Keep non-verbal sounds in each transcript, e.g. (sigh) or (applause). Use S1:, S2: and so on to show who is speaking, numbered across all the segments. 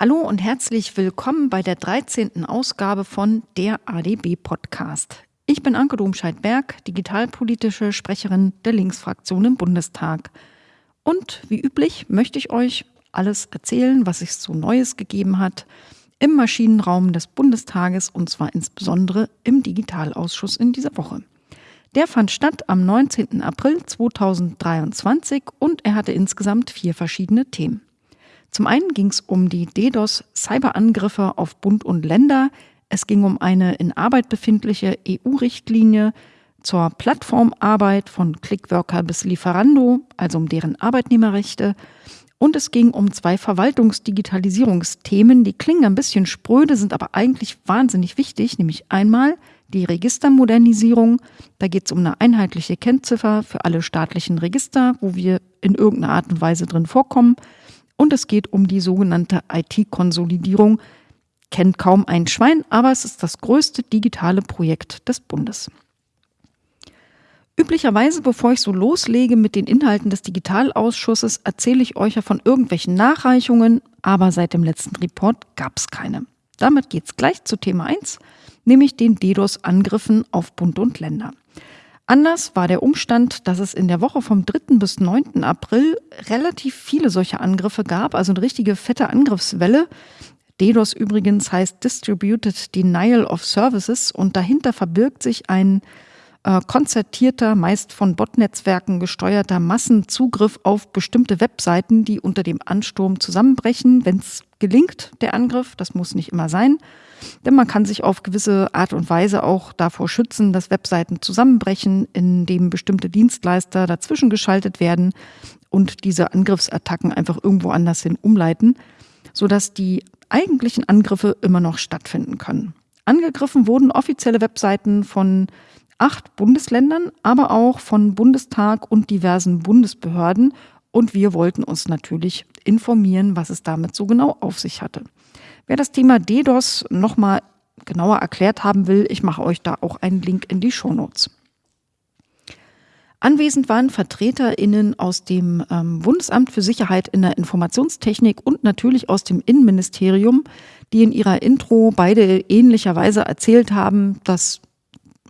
S1: Hallo und herzlich willkommen bei der 13. Ausgabe von der ADB Podcast. Ich bin Anke Domscheit-Berg, digitalpolitische Sprecherin der Linksfraktion im Bundestag. Und wie üblich möchte ich euch alles erzählen, was es so Neues gegeben hat im Maschinenraum des Bundestages und zwar insbesondere im Digitalausschuss in dieser Woche. Der fand statt am 19. April 2023 und er hatte insgesamt vier verschiedene Themen. Zum einen ging es um die DDoS-Cyberangriffe auf Bund und Länder. Es ging um eine in Arbeit befindliche EU-Richtlinie zur Plattformarbeit von Clickworker bis Lieferando, also um deren Arbeitnehmerrechte. Und es ging um zwei Verwaltungsdigitalisierungsthemen, die klingen ein bisschen spröde, sind aber eigentlich wahnsinnig wichtig, nämlich einmal die Registermodernisierung. Da geht es um eine einheitliche Kennziffer für alle staatlichen Register, wo wir in irgendeiner Art und Weise drin vorkommen. Und es geht um die sogenannte IT-Konsolidierung. Kennt kaum ein Schwein, aber es ist das größte digitale Projekt des Bundes. Üblicherweise, bevor ich so loslege mit den Inhalten des Digitalausschusses, erzähle ich euch ja von irgendwelchen Nachreichungen, aber seit dem letzten Report gab es keine. Damit geht es gleich zu Thema 1, nämlich den DDoS-Angriffen auf Bund und Länder. Anders war der Umstand, dass es in der Woche vom 3. bis 9. April relativ viele solche Angriffe gab, also eine richtige fette Angriffswelle. DDoS übrigens heißt Distributed Denial of Services und dahinter verbirgt sich ein äh, konzertierter, meist von Botnetzwerken gesteuerter Massenzugriff auf bestimmte Webseiten, die unter dem Ansturm zusammenbrechen, wenn es gelingt, der Angriff. Das muss nicht immer sein. Denn man kann sich auf gewisse Art und Weise auch davor schützen, dass Webseiten zusammenbrechen, indem bestimmte Dienstleister dazwischen geschaltet werden und diese Angriffsattacken einfach irgendwo anders hin umleiten, sodass die eigentlichen Angriffe immer noch stattfinden können. Angegriffen wurden offizielle Webseiten von acht Bundesländern, aber auch von Bundestag und diversen Bundesbehörden. Und wir wollten uns natürlich informieren, was es damit so genau auf sich hatte. Wer das Thema DDoS nochmal genauer erklärt haben will, ich mache euch da auch einen Link in die Shownotes. Anwesend waren VertreterInnen aus dem ähm, Bundesamt für Sicherheit in der Informationstechnik und natürlich aus dem Innenministerium, die in ihrer Intro beide ähnlicherweise erzählt haben, dass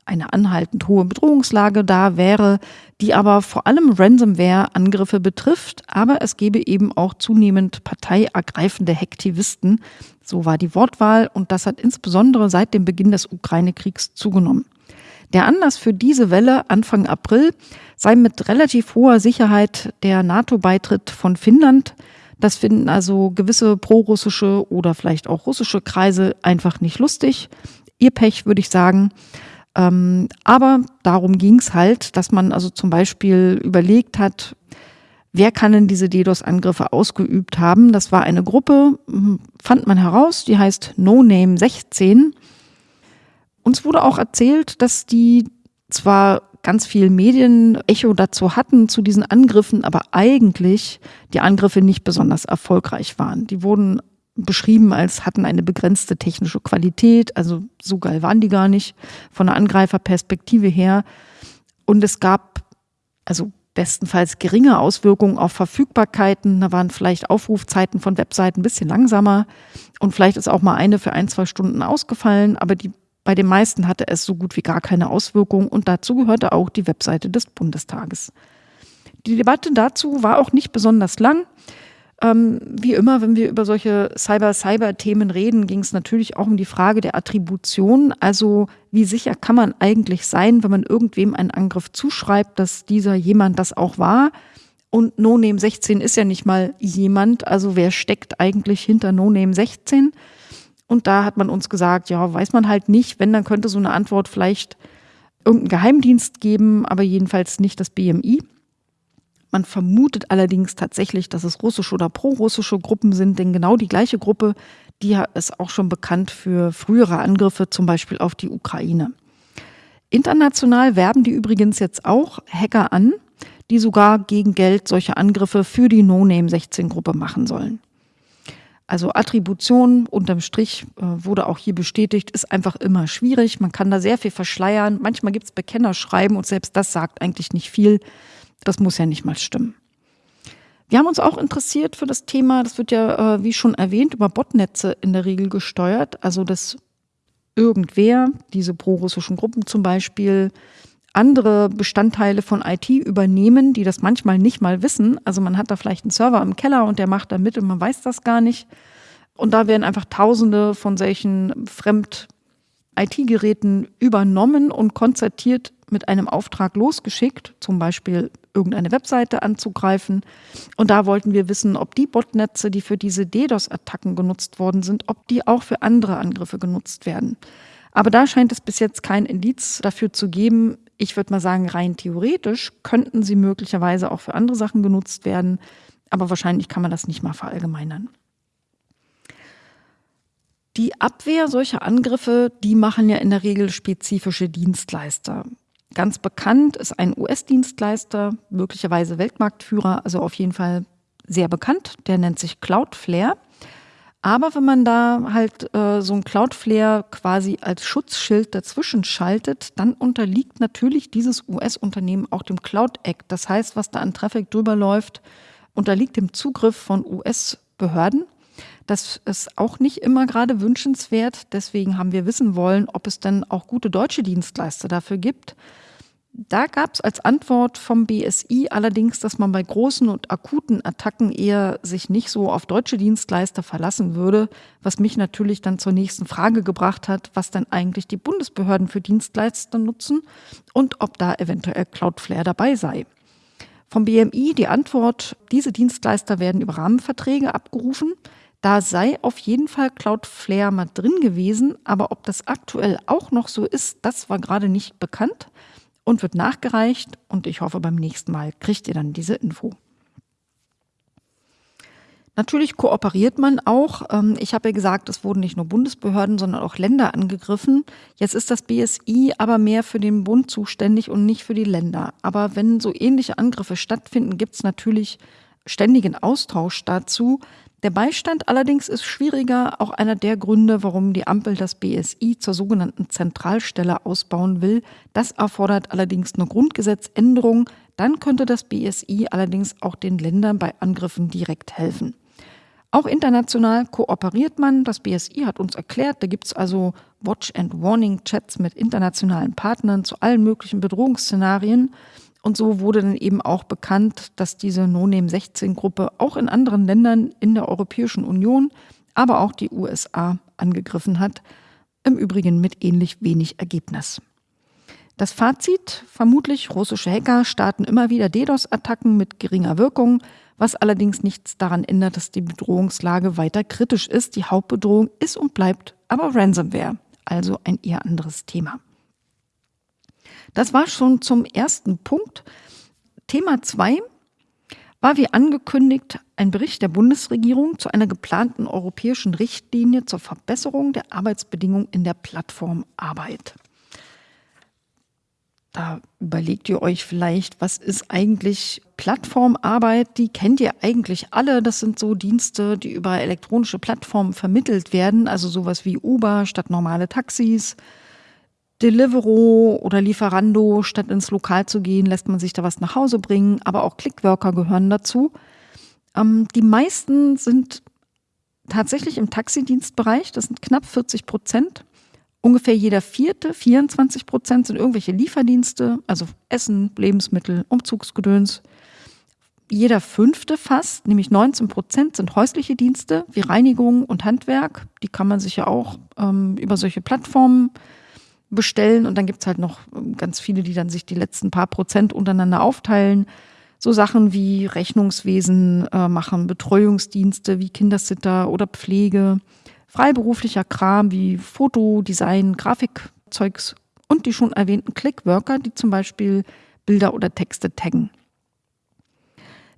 S1: eine anhaltend hohe Bedrohungslage da wäre, die aber vor allem Ransomware-Angriffe betrifft, aber es gebe eben auch zunehmend parteiergreifende Hektivisten. So war die Wortwahl und das hat insbesondere seit dem Beginn des Ukraine-Kriegs zugenommen. Der Anlass für diese Welle Anfang April sei mit relativ hoher Sicherheit der NATO-Beitritt von Finnland. Das finden also gewisse prorussische oder vielleicht auch russische Kreise einfach nicht lustig. Ihr Pech, würde ich sagen. Ähm, aber darum ging es halt, dass man also zum Beispiel überlegt hat, wer kann denn diese DDoS-Angriffe ausgeübt haben. Das war eine Gruppe, hm, fand man heraus, die heißt No Name 16. Uns wurde auch erzählt, dass die zwar ganz viel Medienecho dazu hatten, zu diesen Angriffen, aber eigentlich die Angriffe nicht besonders erfolgreich waren. Die wurden beschrieben als hatten eine begrenzte technische Qualität, also so geil waren die gar nicht von der Angreiferperspektive her. Und es gab also bestenfalls geringe Auswirkungen auf Verfügbarkeiten. Da waren vielleicht Aufrufzeiten von Webseiten ein bisschen langsamer und vielleicht ist auch mal eine für ein, zwei Stunden ausgefallen, aber die, bei den meisten hatte es so gut wie gar keine Auswirkungen und dazu gehörte auch die Webseite des Bundestages. Die Debatte dazu war auch nicht besonders lang. Ähm, wie immer, wenn wir über solche Cyber-Cyber-Themen reden, ging es natürlich auch um die Frage der Attribution. Also wie sicher kann man eigentlich sein, wenn man irgendwem einen Angriff zuschreibt, dass dieser jemand das auch war? Und NoName 16 ist ja nicht mal jemand. Also wer steckt eigentlich hinter NoName 16? Und da hat man uns gesagt, ja, weiß man halt nicht. Wenn, dann könnte so eine Antwort vielleicht irgendein Geheimdienst geben, aber jedenfalls nicht das BMI. Man vermutet allerdings tatsächlich, dass es russische oder prorussische Gruppen sind, denn genau die gleiche Gruppe, die ist auch schon bekannt für frühere Angriffe, zum Beispiel auf die Ukraine. International werben die übrigens jetzt auch Hacker an, die sogar gegen Geld solche Angriffe für die No-Name-16-Gruppe machen sollen. Also Attribution unterm Strich äh, wurde auch hier bestätigt, ist einfach immer schwierig. Man kann da sehr viel verschleiern. Manchmal gibt es Bekennerschreiben und selbst das sagt eigentlich nicht viel. Das muss ja nicht mal stimmen. Wir haben uns auch interessiert für das Thema, das wird ja, äh, wie schon erwähnt, über Botnetze in der Regel gesteuert. Also, dass irgendwer, diese prorussischen Gruppen zum Beispiel, andere Bestandteile von IT übernehmen, die das manchmal nicht mal wissen. Also man hat da vielleicht einen Server im Keller und der macht da mit und man weiß das gar nicht. Und da werden einfach Tausende von solchen Fremd-IT-Geräten übernommen und konzertiert mit einem Auftrag losgeschickt, zum Beispiel irgendeine Webseite anzugreifen. Und da wollten wir wissen, ob die Botnetze, die für diese DDoS-Attacken genutzt worden sind, ob die auch für andere Angriffe genutzt werden. Aber da scheint es bis jetzt kein Indiz dafür zu geben. Ich würde mal sagen, rein theoretisch könnten sie möglicherweise auch für andere Sachen genutzt werden, aber wahrscheinlich kann man das nicht mal verallgemeinern. Die Abwehr solcher Angriffe, die machen ja in der Regel spezifische Dienstleister. Ganz bekannt ist ein US-Dienstleister, möglicherweise Weltmarktführer, also auf jeden Fall sehr bekannt. Der nennt sich Cloudflare. Aber wenn man da halt äh, so ein Cloudflare quasi als Schutzschild dazwischen schaltet, dann unterliegt natürlich dieses US-Unternehmen auch dem Cloud Act. Das heißt, was da an Traffic drüber läuft, unterliegt dem Zugriff von US-Behörden. Das ist auch nicht immer gerade wünschenswert. Deswegen haben wir wissen wollen, ob es denn auch gute deutsche Dienstleister dafür gibt. Da gab es als Antwort vom BSI allerdings, dass man bei großen und akuten Attacken eher sich nicht so auf deutsche Dienstleister verlassen würde, was mich natürlich dann zur nächsten Frage gebracht hat, was dann eigentlich die Bundesbehörden für Dienstleister nutzen und ob da eventuell Cloudflare dabei sei. Vom BMI die Antwort, diese Dienstleister werden über Rahmenverträge abgerufen. Da sei auf jeden Fall Cloudflare mal drin gewesen, aber ob das aktuell auch noch so ist, das war gerade nicht bekannt und wird nachgereicht und ich hoffe, beim nächsten Mal kriegt ihr dann diese Info. Natürlich kooperiert man auch. Ähm, ich habe ja gesagt, es wurden nicht nur Bundesbehörden, sondern auch Länder angegriffen. Jetzt ist das BSI aber mehr für den Bund zuständig und nicht für die Länder. Aber wenn so ähnliche Angriffe stattfinden, gibt es natürlich ständigen Austausch dazu. Der Beistand allerdings ist schwieriger, auch einer der Gründe, warum die Ampel das BSI zur sogenannten Zentralstelle ausbauen will. Das erfordert allerdings eine Grundgesetzänderung. Dann könnte das BSI allerdings auch den Ländern bei Angriffen direkt helfen. Auch international kooperiert man. Das BSI hat uns erklärt, da gibt es also Watch and Warning Chats mit internationalen Partnern zu allen möglichen Bedrohungsszenarien. Und so wurde dann eben auch bekannt, dass diese No-Name-16-Gruppe auch in anderen Ländern in der Europäischen Union, aber auch die USA angegriffen hat. Im Übrigen mit ähnlich wenig Ergebnis. Das Fazit, vermutlich russische Hacker starten immer wieder DDoS-Attacken mit geringer Wirkung, was allerdings nichts daran ändert, dass die Bedrohungslage weiter kritisch ist. Die Hauptbedrohung ist und bleibt aber Ransomware, also ein eher anderes Thema. Das war schon zum ersten Punkt. Thema zwei war wie angekündigt ein Bericht der Bundesregierung zu einer geplanten europäischen Richtlinie zur Verbesserung der Arbeitsbedingungen in der Plattformarbeit. Da überlegt ihr euch vielleicht, was ist eigentlich Plattformarbeit? Die kennt ihr eigentlich alle. Das sind so Dienste, die über elektronische Plattformen vermittelt werden, also sowas wie Uber statt normale Taxis, Deliveroo oder Lieferando, statt ins Lokal zu gehen, lässt man sich da was nach Hause bringen, aber auch Clickworker gehören dazu. Ähm, die meisten sind tatsächlich im Taxidienstbereich, das sind knapp 40 Prozent. Ungefähr jeder vierte, 24 Prozent sind irgendwelche Lieferdienste, also Essen, Lebensmittel, Umzugsgedöns. Jeder fünfte fast, nämlich 19 Prozent, sind häusliche Dienste wie Reinigung und Handwerk. Die kann man sich ja auch ähm, über solche Plattformen äh, bestellen und dann gibt es halt noch ähm, ganz viele, die dann sich die letzten paar Prozent untereinander aufteilen. So Sachen wie Rechnungswesen äh, machen, Betreuungsdienste wie Kindersitter oder Pflege, freiberuflicher Kram wie Foto, Design, Grafikzeugs und die schon erwähnten Clickworker, die zum Beispiel Bilder oder Texte taggen.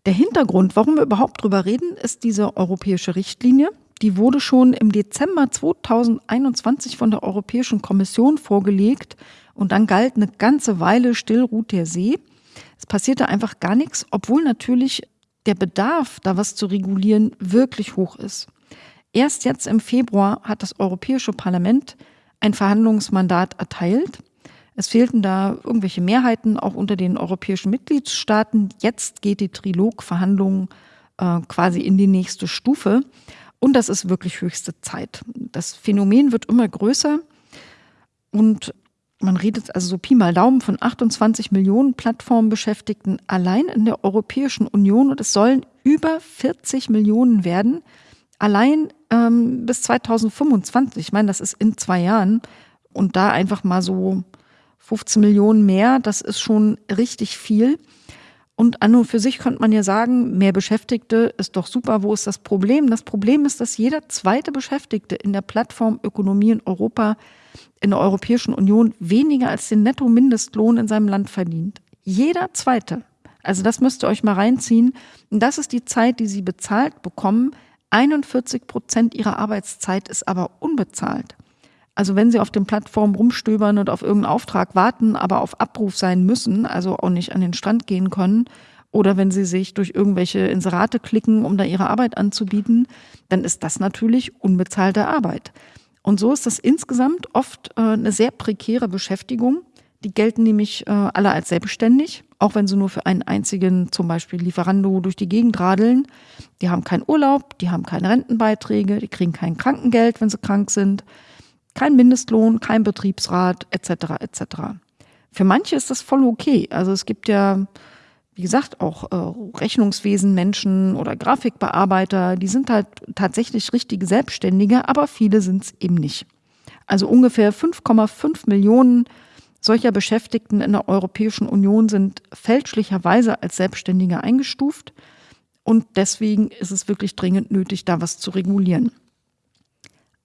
S1: Der Hintergrund, warum wir überhaupt drüber reden, ist diese europäische Richtlinie, die wurde schon im Dezember 2021 von der Europäischen Kommission vorgelegt und dann galt eine ganze Weile still ruht der See. Es passierte einfach gar nichts, obwohl natürlich der Bedarf, da was zu regulieren, wirklich hoch ist. Erst jetzt im Februar hat das Europäische Parlament ein Verhandlungsmandat erteilt. Es fehlten da irgendwelche Mehrheiten auch unter den europäischen Mitgliedstaaten. Jetzt geht die Trilogverhandlung äh, quasi in die nächste Stufe. Und das ist wirklich höchste Zeit. Das Phänomen wird immer größer und man redet also so Pi mal Daumen von 28 Millionen Plattformbeschäftigten allein in der Europäischen Union und es sollen über 40 Millionen werden, allein ähm, bis 2025. Ich meine, das ist in zwei Jahren und da einfach mal so 15 Millionen mehr, das ist schon richtig viel. Und an und für sich könnte man ja sagen, mehr Beschäftigte ist doch super. Wo ist das Problem? Das Problem ist, dass jeder zweite Beschäftigte in der Plattformökonomie in Europa, in der Europäischen Union weniger als den Netto-Mindestlohn in seinem Land verdient. Jeder zweite. Also das müsst ihr euch mal reinziehen. Und das ist die Zeit, die sie bezahlt bekommen. 41 Prozent ihrer Arbeitszeit ist aber unbezahlt. Also wenn Sie auf den Plattformen rumstöbern und auf irgendeinen Auftrag warten, aber auf Abruf sein müssen, also auch nicht an den Strand gehen können, oder wenn Sie sich durch irgendwelche Inserate klicken, um da Ihre Arbeit anzubieten, dann ist das natürlich unbezahlte Arbeit. Und so ist das insgesamt oft äh, eine sehr prekäre Beschäftigung. Die gelten nämlich äh, alle als selbstständig, auch wenn sie nur für einen einzigen, zum Beispiel Lieferando, durch die Gegend radeln. Die haben keinen Urlaub, die haben keine Rentenbeiträge, die kriegen kein Krankengeld, wenn sie krank sind kein Mindestlohn, kein Betriebsrat etc. etc. Für manche ist das voll okay. Also es gibt ja, wie gesagt, auch äh, Rechnungswesen Menschen oder Grafikbearbeiter, die sind halt tatsächlich richtige Selbstständige, aber viele sind es eben nicht. Also ungefähr 5,5 Millionen solcher Beschäftigten in der Europäischen Union sind fälschlicherweise als Selbstständige eingestuft. Und deswegen ist es wirklich dringend nötig, da was zu regulieren.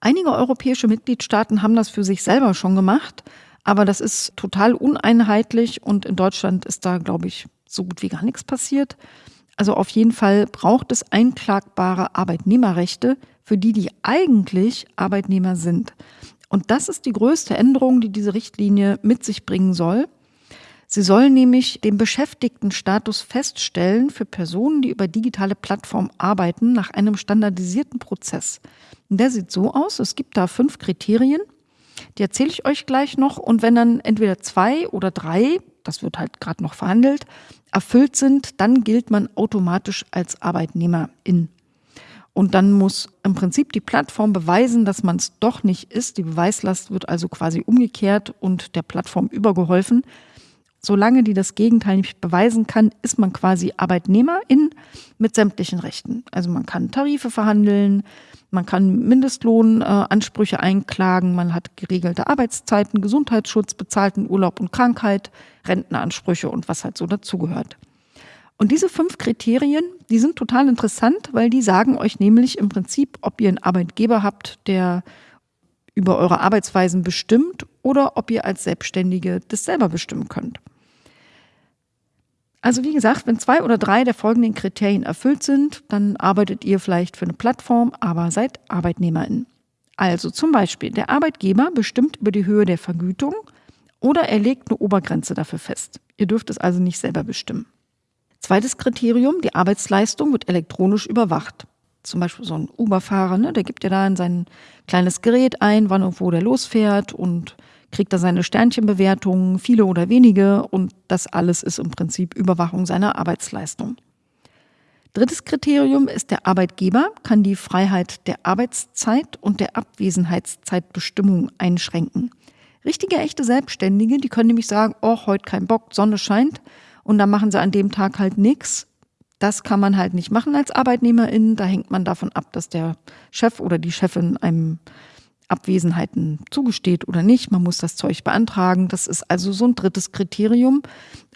S1: Einige europäische Mitgliedstaaten haben das für sich selber schon gemacht, aber das ist total uneinheitlich und in Deutschland ist da, glaube ich, so gut wie gar nichts passiert. Also auf jeden Fall braucht es einklagbare Arbeitnehmerrechte für die, die eigentlich Arbeitnehmer sind. Und das ist die größte Änderung, die diese Richtlinie mit sich bringen soll. Sie soll nämlich den Beschäftigtenstatus feststellen für Personen, die über digitale Plattformen arbeiten, nach einem standardisierten Prozess. Der sieht so aus, es gibt da fünf Kriterien, die erzähle ich euch gleich noch. Und wenn dann entweder zwei oder drei, das wird halt gerade noch verhandelt, erfüllt sind, dann gilt man automatisch als Arbeitnehmerin. Und dann muss im Prinzip die Plattform beweisen, dass man es doch nicht ist. Die Beweislast wird also quasi umgekehrt und der Plattform übergeholfen. Solange die das Gegenteil nicht beweisen kann, ist man quasi Arbeitnehmerin mit sämtlichen Rechten. Also man kann Tarife verhandeln, man kann Mindestlohnansprüche einklagen, man hat geregelte Arbeitszeiten, Gesundheitsschutz, bezahlten Urlaub und Krankheit, Rentenansprüche und was halt so dazugehört. Und diese fünf Kriterien, die sind total interessant, weil die sagen euch nämlich im Prinzip, ob ihr einen Arbeitgeber habt, der über eure Arbeitsweisen bestimmt oder ob ihr als Selbstständige das selber bestimmen könnt. Also wie gesagt, wenn zwei oder drei der folgenden Kriterien erfüllt sind, dann arbeitet ihr vielleicht für eine Plattform, aber seid Arbeitnehmerin. Also zum Beispiel, der Arbeitgeber bestimmt über die Höhe der Vergütung oder er legt eine Obergrenze dafür fest. Ihr dürft es also nicht selber bestimmen. Zweites Kriterium, die Arbeitsleistung wird elektronisch überwacht. Zum Beispiel so ein Uber-Fahrer, ne, der gibt ja da in sein kleines Gerät ein, wann und wo der losfährt und kriegt er seine Sternchenbewertungen, viele oder wenige, und das alles ist im Prinzip Überwachung seiner Arbeitsleistung. Drittes Kriterium ist, der Arbeitgeber kann die Freiheit der Arbeitszeit und der Abwesenheitszeitbestimmung einschränken. Richtige, echte Selbstständige, die können nämlich sagen, oh, heute kein Bock, Sonne scheint, und dann machen sie an dem Tag halt nichts. Das kann man halt nicht machen als Arbeitnehmerin. Da hängt man davon ab, dass der Chef oder die Chefin einem Abwesenheiten zugesteht oder nicht. Man muss das Zeug beantragen. Das ist also so ein drittes Kriterium.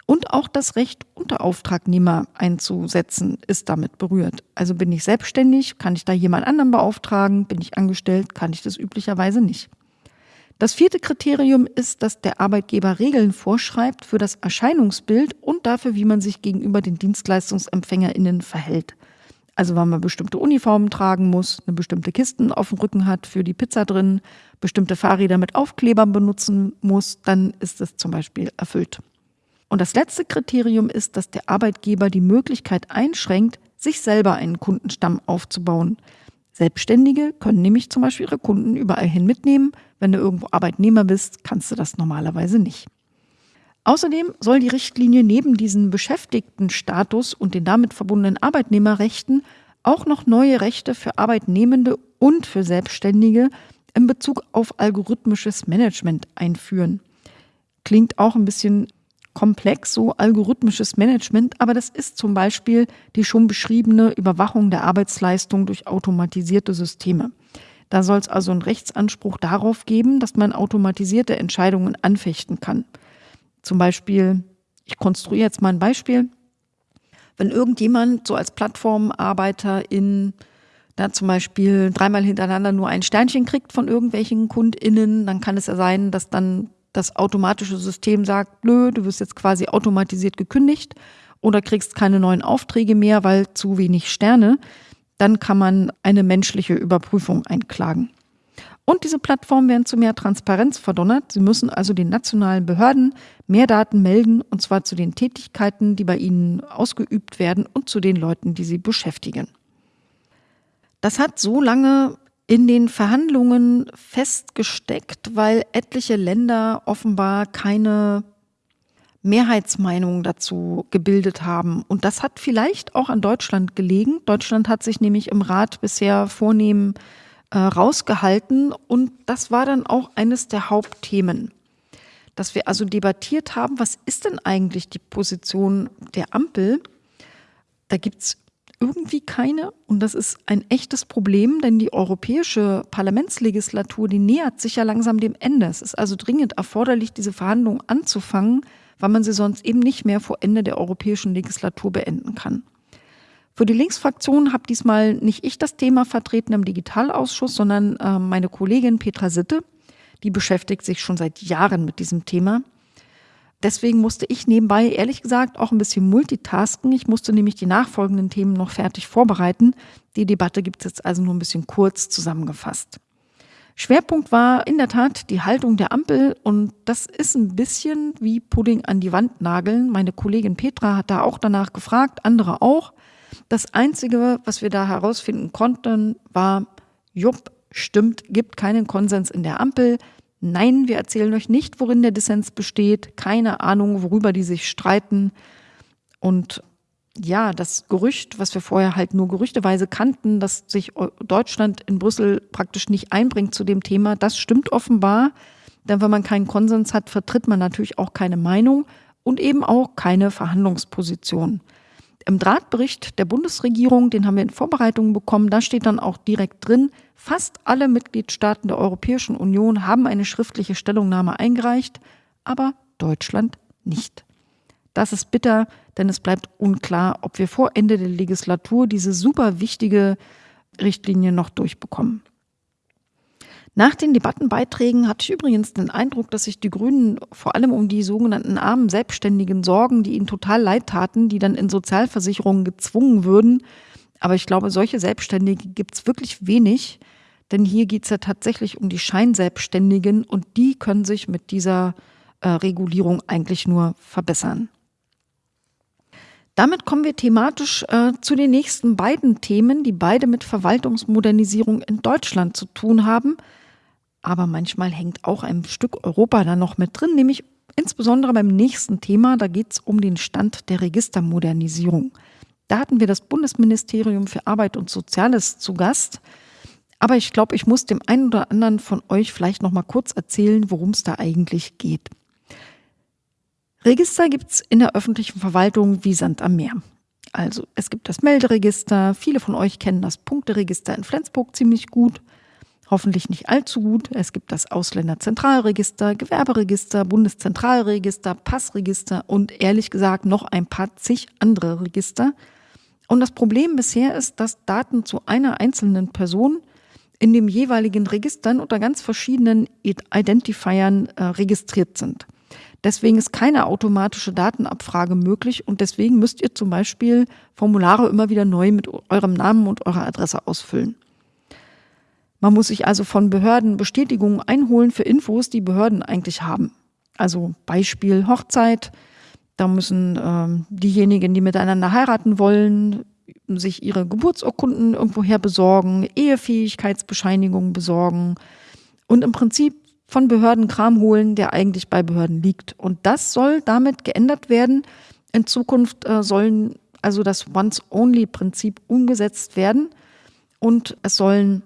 S1: Und auch das Recht, Unterauftragnehmer einzusetzen, ist damit berührt. Also bin ich selbstständig, kann ich da jemand anderen beauftragen? Bin ich angestellt, kann ich das üblicherweise nicht. Das vierte Kriterium ist, dass der Arbeitgeber Regeln vorschreibt für das Erscheinungsbild und dafür, wie man sich gegenüber den DienstleistungsempfängerInnen verhält. Also wenn man bestimmte Uniformen tragen muss, eine bestimmte Kisten auf dem Rücken hat für die Pizza drin, bestimmte Fahrräder mit Aufklebern benutzen muss, dann ist es zum Beispiel erfüllt. Und das letzte Kriterium ist, dass der Arbeitgeber die Möglichkeit einschränkt, sich selber einen Kundenstamm aufzubauen. Selbstständige können nämlich zum Beispiel ihre Kunden überall hin mitnehmen. Wenn du irgendwo Arbeitnehmer bist, kannst du das normalerweise nicht. Außerdem soll die Richtlinie neben diesem Beschäftigtenstatus und den damit verbundenen Arbeitnehmerrechten auch noch neue Rechte für Arbeitnehmende und für Selbstständige in Bezug auf algorithmisches Management einführen. Klingt auch ein bisschen komplex, so algorithmisches Management, aber das ist zum Beispiel die schon beschriebene Überwachung der Arbeitsleistung durch automatisierte Systeme. Da soll es also einen Rechtsanspruch darauf geben, dass man automatisierte Entscheidungen anfechten kann. Zum Beispiel, ich konstruiere jetzt mal ein Beispiel. Wenn irgendjemand so als Plattformarbeiter in da zum Beispiel dreimal hintereinander nur ein Sternchen kriegt von irgendwelchen KundInnen, dann kann es ja sein, dass dann das automatische System sagt, blöd, du wirst jetzt quasi automatisiert gekündigt oder kriegst keine neuen Aufträge mehr, weil zu wenig Sterne, dann kann man eine menschliche Überprüfung einklagen. Und diese Plattformen werden zu mehr Transparenz verdonnert. Sie müssen also den nationalen Behörden mehr Daten melden, und zwar zu den Tätigkeiten, die bei ihnen ausgeübt werden und zu den Leuten, die sie beschäftigen. Das hat so lange in den Verhandlungen festgesteckt, weil etliche Länder offenbar keine Mehrheitsmeinung dazu gebildet haben. Und das hat vielleicht auch an Deutschland gelegen. Deutschland hat sich nämlich im Rat bisher vornehm äh, rausgehalten und das war dann auch eines der Hauptthemen, dass wir also debattiert haben, was ist denn eigentlich die Position der Ampel? Da gibt es irgendwie keine. Und das ist ein echtes Problem, denn die europäische Parlamentslegislatur, die nähert sich ja langsam dem Ende. Es ist also dringend erforderlich, diese Verhandlungen anzufangen, weil man sie sonst eben nicht mehr vor Ende der europäischen Legislatur beenden kann. Für die Linksfraktion habe diesmal nicht ich das Thema vertreten im Digitalausschuss, sondern äh, meine Kollegin Petra Sitte. Die beschäftigt sich schon seit Jahren mit diesem Thema. Deswegen musste ich nebenbei, ehrlich gesagt, auch ein bisschen multitasken. Ich musste nämlich die nachfolgenden Themen noch fertig vorbereiten. Die Debatte gibt es jetzt also nur ein bisschen kurz zusammengefasst. Schwerpunkt war in der Tat die Haltung der Ampel und das ist ein bisschen wie Pudding an die Wand nageln. Meine Kollegin Petra hat da auch danach gefragt, andere auch. Das Einzige, was wir da herausfinden konnten, war, jupp, stimmt, gibt keinen Konsens in der Ampel. Nein, wir erzählen euch nicht, worin der Dissens besteht. Keine Ahnung, worüber die sich streiten. Und ja, das Gerücht, was wir vorher halt nur gerüchteweise kannten, dass sich Deutschland in Brüssel praktisch nicht einbringt zu dem Thema, das stimmt offenbar. Denn wenn man keinen Konsens hat, vertritt man natürlich auch keine Meinung und eben auch keine Verhandlungsposition. Im Drahtbericht der Bundesregierung, den haben wir in Vorbereitungen bekommen, da steht dann auch direkt drin, fast alle Mitgliedstaaten der Europäischen Union haben eine schriftliche Stellungnahme eingereicht, aber Deutschland nicht. Das ist bitter, denn es bleibt unklar, ob wir vor Ende der Legislatur diese super wichtige Richtlinie noch durchbekommen. Nach den Debattenbeiträgen hatte ich übrigens den Eindruck, dass sich die Grünen vor allem um die sogenannten armen Selbstständigen sorgen, die ihnen total leid taten, die dann in Sozialversicherungen gezwungen würden. Aber ich glaube, solche Selbstständige gibt es wirklich wenig, denn hier geht es ja tatsächlich um die Scheinselbstständigen und die können sich mit dieser äh, Regulierung eigentlich nur verbessern. Damit kommen wir thematisch äh, zu den nächsten beiden Themen, die beide mit Verwaltungsmodernisierung in Deutschland zu tun haben – aber manchmal hängt auch ein Stück Europa da noch mit drin, nämlich insbesondere beim nächsten Thema, da geht es um den Stand der Registermodernisierung. Da hatten wir das Bundesministerium für Arbeit und Soziales zu Gast. Aber ich glaube, ich muss dem einen oder anderen von euch vielleicht noch mal kurz erzählen, worum es da eigentlich geht. Register gibt es in der öffentlichen Verwaltung wie Sand am Meer. Also es gibt das Melderegister, viele von euch kennen das Punkteregister in Flensburg ziemlich gut hoffentlich nicht allzu gut. Es gibt das Ausländerzentralregister, Gewerberegister, Bundeszentralregister, Passregister und ehrlich gesagt noch ein paar zig andere Register. Und das Problem bisher ist, dass Daten zu einer einzelnen Person in dem jeweiligen Registern unter ganz verschiedenen Identifiern äh, registriert sind. Deswegen ist keine automatische Datenabfrage möglich und deswegen müsst ihr zum Beispiel Formulare immer wieder neu mit eurem Namen und eurer Adresse ausfüllen. Man muss sich also von Behörden Bestätigungen einholen für Infos, die Behörden eigentlich haben. Also Beispiel Hochzeit. Da müssen ähm, diejenigen, die miteinander heiraten wollen, sich ihre Geburtsurkunden irgendwoher besorgen, Ehefähigkeitsbescheinigungen besorgen. Und im Prinzip von Behörden Kram holen, der eigentlich bei Behörden liegt. Und das soll damit geändert werden. In Zukunft äh, sollen also das Once-Only-Prinzip umgesetzt werden und es sollen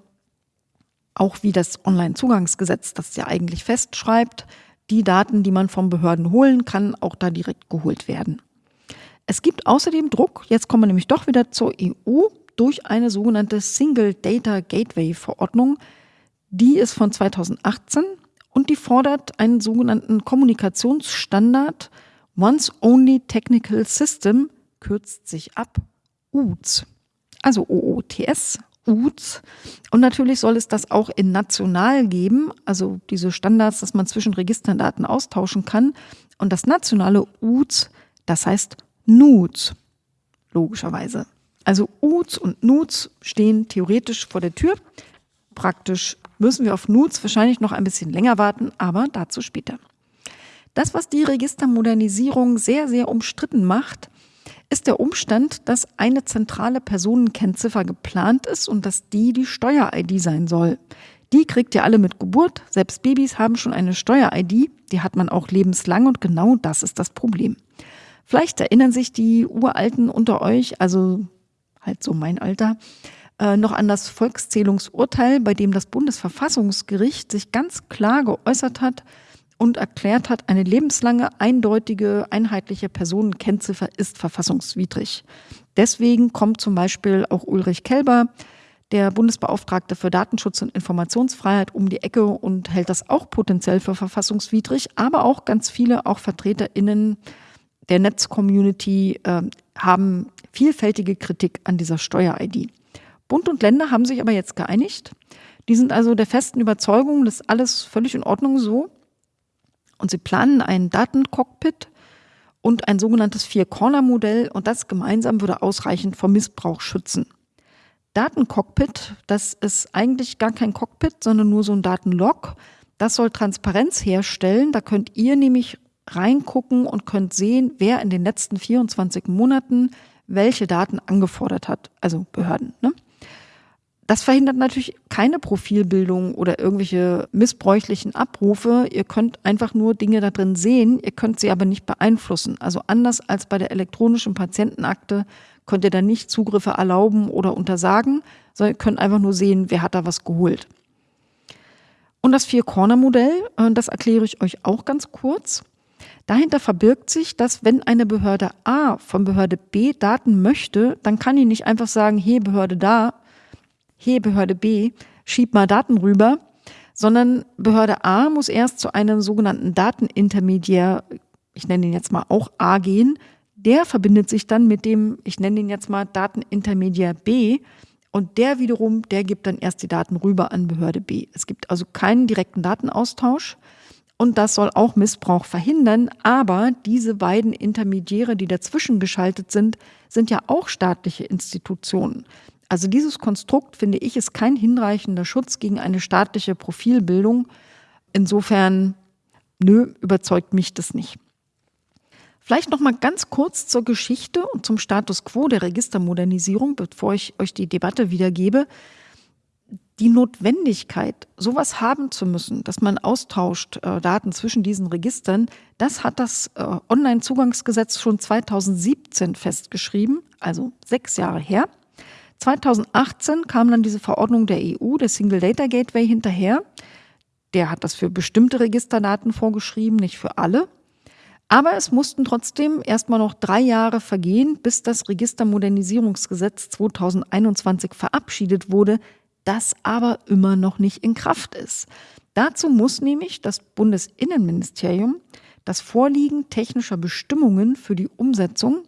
S1: auch wie das Onlinezugangsgesetz das ja eigentlich festschreibt, die Daten, die man von Behörden holen kann, auch da direkt geholt werden. Es gibt außerdem Druck, jetzt kommen wir nämlich doch wieder zur EU, durch eine sogenannte Single Data Gateway Verordnung. Die ist von 2018 und die fordert einen sogenannten Kommunikationsstandard Once Only Technical System, kürzt sich ab UTS. Also OOTS, UTS. Und natürlich soll es das auch in national geben, also diese Standards, dass man zwischen Registerdaten austauschen kann. Und das nationale UTS, das heißt NUTS, logischerweise. Also UTS und NUTS stehen theoretisch vor der Tür. Praktisch müssen wir auf NUTS wahrscheinlich noch ein bisschen länger warten, aber dazu später. Das, was die Registermodernisierung sehr, sehr umstritten macht, ist der Umstand, dass eine zentrale Personenkennziffer geplant ist und dass die die Steuer-ID sein soll. Die kriegt ihr alle mit Geburt. Selbst Babys haben schon eine Steuer-ID. Die hat man auch lebenslang und genau das ist das Problem. Vielleicht erinnern sich die Uralten unter euch, also halt so mein Alter, äh, noch an das Volkszählungsurteil, bei dem das Bundesverfassungsgericht sich ganz klar geäußert hat, und erklärt hat, eine lebenslange, eindeutige, einheitliche Personenkennziffer ist verfassungswidrig. Deswegen kommt zum Beispiel auch Ulrich Kelber, der Bundesbeauftragte für Datenschutz und Informationsfreiheit, um die Ecke und hält das auch potenziell für verfassungswidrig. Aber auch ganz viele, auch VertreterInnen der Netzcommunity, äh, haben vielfältige Kritik an dieser Steuer-ID. Bund und Länder haben sich aber jetzt geeinigt. Die sind also der festen Überzeugung, dass alles völlig in Ordnung so. Und sie planen ein Datencockpit und ein sogenanntes Vier-Corner-Modell und das gemeinsam würde ausreichend vor Missbrauch schützen. Datencockpit, das ist eigentlich gar kein Cockpit, sondern nur so ein Datenlog. Das soll Transparenz herstellen. Da könnt ihr nämlich reingucken und könnt sehen, wer in den letzten 24 Monaten welche Daten angefordert hat, also Behörden. Ne? Das verhindert natürlich keine Profilbildung oder irgendwelche missbräuchlichen Abrufe. Ihr könnt einfach nur Dinge da drin sehen, ihr könnt sie aber nicht beeinflussen. Also anders als bei der elektronischen Patientenakte könnt ihr da nicht Zugriffe erlauben oder untersagen, sondern ihr könnt einfach nur sehen, wer hat da was geholt. Und das Vier-Corner-Modell, äh, das erkläre ich euch auch ganz kurz. Dahinter verbirgt sich, dass wenn eine Behörde A von Behörde B Daten möchte, dann kann die nicht einfach sagen, hey Behörde da, hey Behörde B, schieb mal Daten rüber, sondern Behörde A muss erst zu einem sogenannten Datenintermediär, ich nenne ihn jetzt mal auch A gehen, der verbindet sich dann mit dem, ich nenne ihn jetzt mal Datenintermediär B und der wiederum, der gibt dann erst die Daten rüber an Behörde B. Es gibt also keinen direkten Datenaustausch und das soll auch Missbrauch verhindern, aber diese beiden Intermediäre, die dazwischen geschaltet sind, sind ja auch staatliche Institutionen. Also dieses Konstrukt, finde ich, ist kein hinreichender Schutz gegen eine staatliche Profilbildung. Insofern, nö, überzeugt mich das nicht. Vielleicht noch mal ganz kurz zur Geschichte und zum Status quo der Registermodernisierung, bevor ich euch die Debatte wiedergebe. Die Notwendigkeit, sowas haben zu müssen, dass man austauscht äh, Daten zwischen diesen Registern, das hat das äh, Onlinezugangsgesetz schon 2017 festgeschrieben, also sechs Jahre her. 2018 kam dann diese Verordnung der EU, der Single Data Gateway, hinterher. Der hat das für bestimmte Registerdaten vorgeschrieben, nicht für alle. Aber es mussten trotzdem erstmal noch drei Jahre vergehen, bis das Registermodernisierungsgesetz 2021 verabschiedet wurde, das aber immer noch nicht in Kraft ist. Dazu muss nämlich das Bundesinnenministerium das Vorliegen technischer Bestimmungen für die Umsetzung,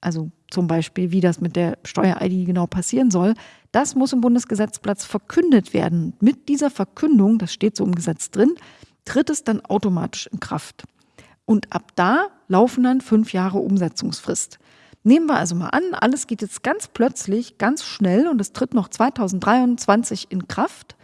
S1: also zum Beispiel, wie das mit der Steuer-ID genau passieren soll, das muss im Bundesgesetzplatz verkündet werden. Mit dieser Verkündung, das steht so im Gesetz drin, tritt es dann automatisch in Kraft. Und ab da laufen dann fünf Jahre Umsetzungsfrist. Nehmen wir also mal an, alles geht jetzt ganz plötzlich, ganz schnell und es tritt noch 2023 in Kraft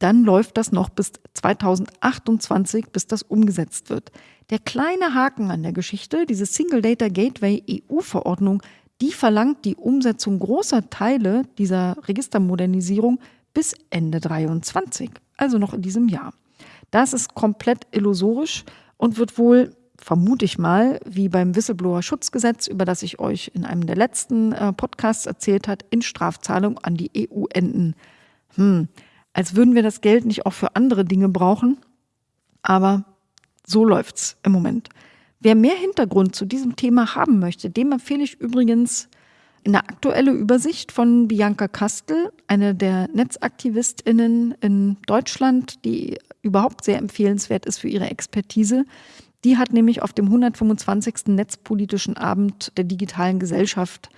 S1: dann läuft das noch bis 2028, bis das umgesetzt wird. Der kleine Haken an der Geschichte, diese Single Data Gateway EU-Verordnung, die verlangt die Umsetzung großer Teile dieser Registermodernisierung bis Ende 23, also noch in diesem Jahr. Das ist komplett illusorisch und wird wohl, vermute ich mal, wie beim Whistleblower-Schutzgesetz, über das ich euch in einem der letzten äh, Podcasts erzählt hat, in Strafzahlung an die EU enden. Hm, als würden wir das Geld nicht auch für andere Dinge brauchen. Aber so läuft's im Moment. Wer mehr Hintergrund zu diesem Thema haben möchte, dem empfehle ich übrigens eine aktuelle Übersicht von Bianca Kastel, eine der NetzaktivistInnen in Deutschland, die überhaupt sehr empfehlenswert ist für ihre Expertise. Die hat nämlich auf dem 125. Netzpolitischen Abend der digitalen Gesellschaft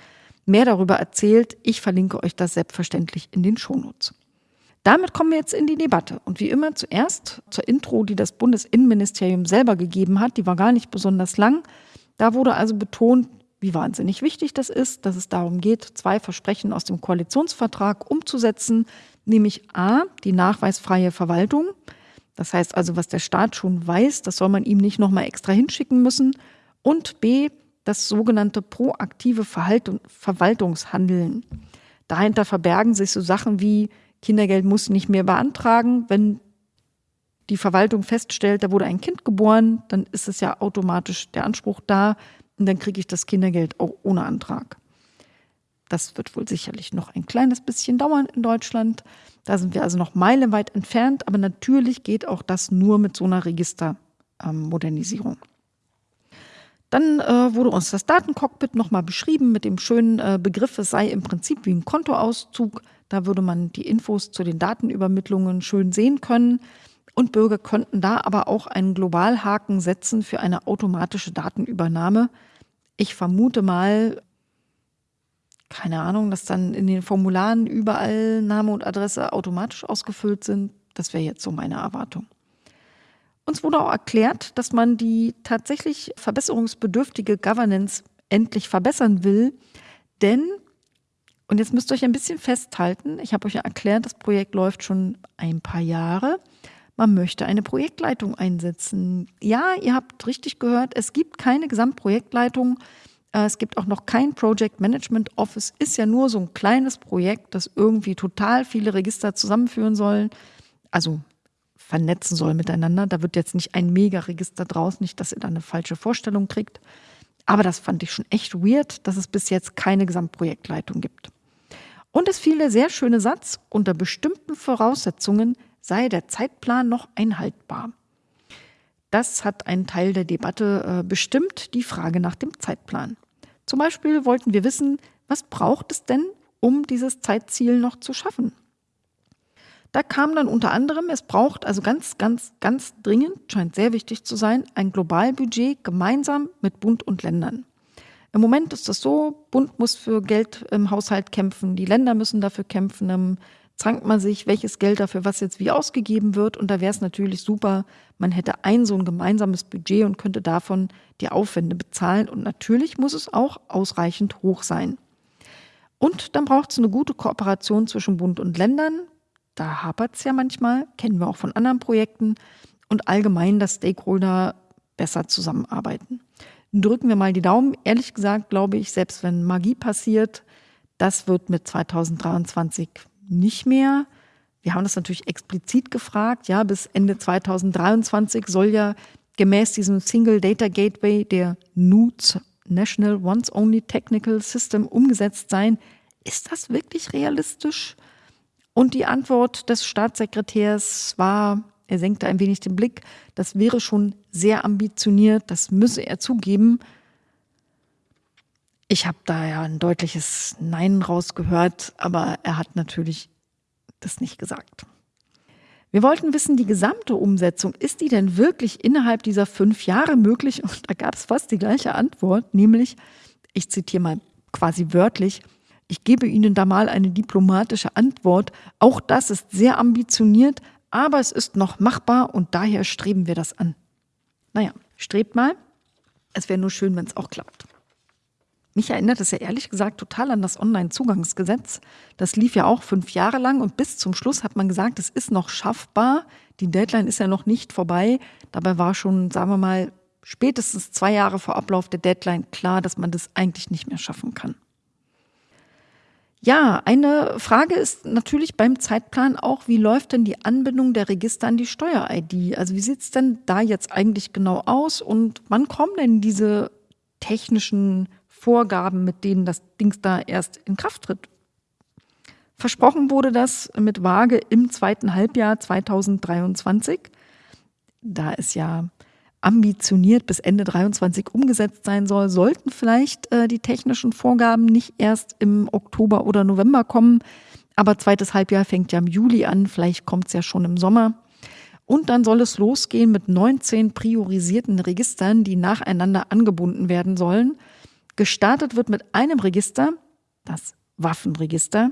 S1: mehr darüber erzählt. Ich verlinke euch das selbstverständlich in den Shownotes. Damit kommen wir jetzt in die Debatte. Und wie immer zuerst zur Intro, die das Bundesinnenministerium selber gegeben hat. Die war gar nicht besonders lang. Da wurde also betont, wie wahnsinnig wichtig das ist, dass es darum geht, zwei Versprechen aus dem Koalitionsvertrag umzusetzen, nämlich a, die nachweisfreie Verwaltung. Das heißt also, was der Staat schon weiß, das soll man ihm nicht nochmal extra hinschicken müssen. Und b, das sogenannte proaktive Verhaltung, Verwaltungshandeln. Dahinter verbergen sich so Sachen wie Kindergeld muss nicht mehr beantragen, wenn die Verwaltung feststellt, da wurde ein Kind geboren, dann ist es ja automatisch der Anspruch da und dann kriege ich das Kindergeld auch ohne Antrag. Das wird wohl sicherlich noch ein kleines bisschen dauern in Deutschland. Da sind wir also noch meilenweit entfernt, aber natürlich geht auch das nur mit so einer Registermodernisierung. Dann äh, wurde uns das Datencockpit nochmal beschrieben mit dem schönen äh, Begriff, es sei im Prinzip wie ein Kontoauszug. Da würde man die Infos zu den Datenübermittlungen schön sehen können. Und Bürger könnten da aber auch einen Globalhaken setzen für eine automatische Datenübernahme. Ich vermute mal, keine Ahnung, dass dann in den Formularen überall Name und Adresse automatisch ausgefüllt sind. Das wäre jetzt so meine Erwartung. Uns wurde auch erklärt, dass man die tatsächlich verbesserungsbedürftige Governance endlich verbessern will, denn, und jetzt müsst ihr euch ein bisschen festhalten, ich habe euch ja erklärt, das Projekt läuft schon ein paar Jahre, man möchte eine Projektleitung einsetzen. Ja, ihr habt richtig gehört, es gibt keine Gesamtprojektleitung. Äh, es gibt auch noch kein Project Management Office. Ist ja nur so ein kleines Projekt, das irgendwie total viele Register zusammenführen soll. Also vernetzen soll miteinander. Da wird jetzt nicht ein Mega-Register draus, nicht, dass ihr da eine falsche Vorstellung kriegt. Aber das fand ich schon echt weird, dass es bis jetzt keine Gesamtprojektleitung gibt. Und es fiel der sehr schöne Satz, unter bestimmten Voraussetzungen sei der Zeitplan noch einhaltbar. Das hat einen Teil der Debatte äh, bestimmt, die Frage nach dem Zeitplan. Zum Beispiel wollten wir wissen, was braucht es denn, um dieses Zeitziel noch zu schaffen? Da kam dann unter anderem, es braucht also ganz, ganz, ganz dringend, scheint sehr wichtig zu sein, ein Globalbudget gemeinsam mit Bund und Ländern. Im Moment ist das so, Bund muss für Geld im Haushalt kämpfen, die Länder müssen dafür kämpfen, dann zankt man sich, welches Geld dafür was jetzt wie ausgegeben wird. Und da wäre es natürlich super, man hätte ein so ein gemeinsames Budget und könnte davon die Aufwände bezahlen. Und natürlich muss es auch ausreichend hoch sein. Und dann braucht es eine gute Kooperation zwischen Bund und Ländern. Da hapert es ja manchmal, kennen wir auch von anderen Projekten. Und allgemein, dass Stakeholder besser zusammenarbeiten. Drücken wir mal die Daumen. Ehrlich gesagt glaube ich, selbst wenn Magie passiert, das wird mit 2023 nicht mehr. Wir haben das natürlich explizit gefragt. Ja, bis Ende 2023 soll ja gemäß diesem Single Data Gateway der NUTS, National Once Only Technical System, umgesetzt sein. Ist das wirklich realistisch? Und die Antwort des Staatssekretärs war, er senkte ein wenig den Blick, das wäre schon sehr ambitioniert, das müsse er zugeben. Ich habe da ja ein deutliches Nein rausgehört, aber er hat natürlich das nicht gesagt. Wir wollten wissen, die gesamte Umsetzung, ist die denn wirklich innerhalb dieser fünf Jahre möglich? Und da gab es fast die gleiche Antwort, nämlich, ich zitiere mal quasi wörtlich, ich gebe Ihnen da mal eine diplomatische Antwort. Auch das ist sehr ambitioniert, aber es ist noch machbar und daher streben wir das an. Naja, strebt mal. Es wäre nur schön, wenn es auch klappt. Mich erinnert es ja ehrlich gesagt total an das Online-Zugangsgesetz. Das lief ja auch fünf Jahre lang und bis zum Schluss hat man gesagt, es ist noch schaffbar. Die Deadline ist ja noch nicht vorbei. Dabei war schon, sagen wir mal, spätestens zwei Jahre vor Ablauf der Deadline klar, dass man das eigentlich nicht mehr schaffen kann. Ja, eine Frage ist natürlich beim Zeitplan auch, wie läuft denn die Anbindung der Register an die Steuer-ID? Also wie sieht es denn da jetzt eigentlich genau aus und wann kommen denn diese technischen Vorgaben, mit denen das Dings da erst in Kraft tritt? Versprochen wurde das mit Waage im zweiten Halbjahr 2023. Da es ja ambitioniert bis Ende 23 umgesetzt sein soll, sollten vielleicht äh, die technischen Vorgaben nicht erst im Oktober oder November kommen. Aber zweites Halbjahr fängt ja im Juli an, vielleicht kommt es ja schon im Sommer. Und dann soll es losgehen mit 19 priorisierten Registern, die nacheinander angebunden werden sollen. Gestartet wird mit einem Register, das Waffenregister.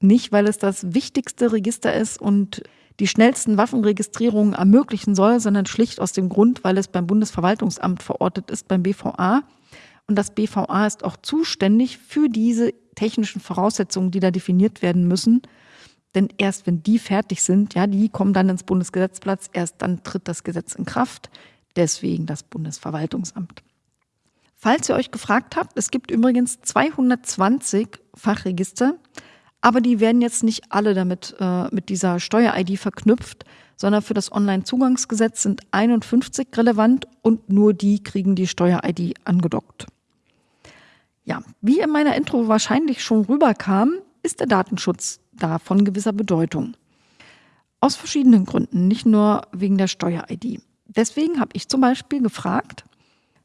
S1: Nicht, weil es das wichtigste Register ist und die schnellsten Waffenregistrierungen ermöglichen soll, sondern schlicht aus dem Grund, weil es beim Bundesverwaltungsamt verortet ist, beim BVA. Und das BVA ist auch zuständig für diese technischen Voraussetzungen, die da definiert werden müssen. Denn erst wenn die fertig sind, ja, die kommen dann ins Bundesgesetzplatz, erst dann tritt das Gesetz in Kraft. Deswegen das Bundesverwaltungsamt. Falls ihr euch gefragt habt, es gibt übrigens 220 Fachregister. Aber die werden jetzt nicht alle damit äh, mit dieser Steuer-ID verknüpft, sondern für das Onlinezugangsgesetz sind 51 relevant und nur die kriegen die Steuer-ID angedockt. Ja, wie in meiner Intro wahrscheinlich schon rüberkam, ist der Datenschutz da von gewisser Bedeutung. Aus verschiedenen Gründen, nicht nur wegen der Steuer-ID. Deswegen habe ich zum Beispiel gefragt,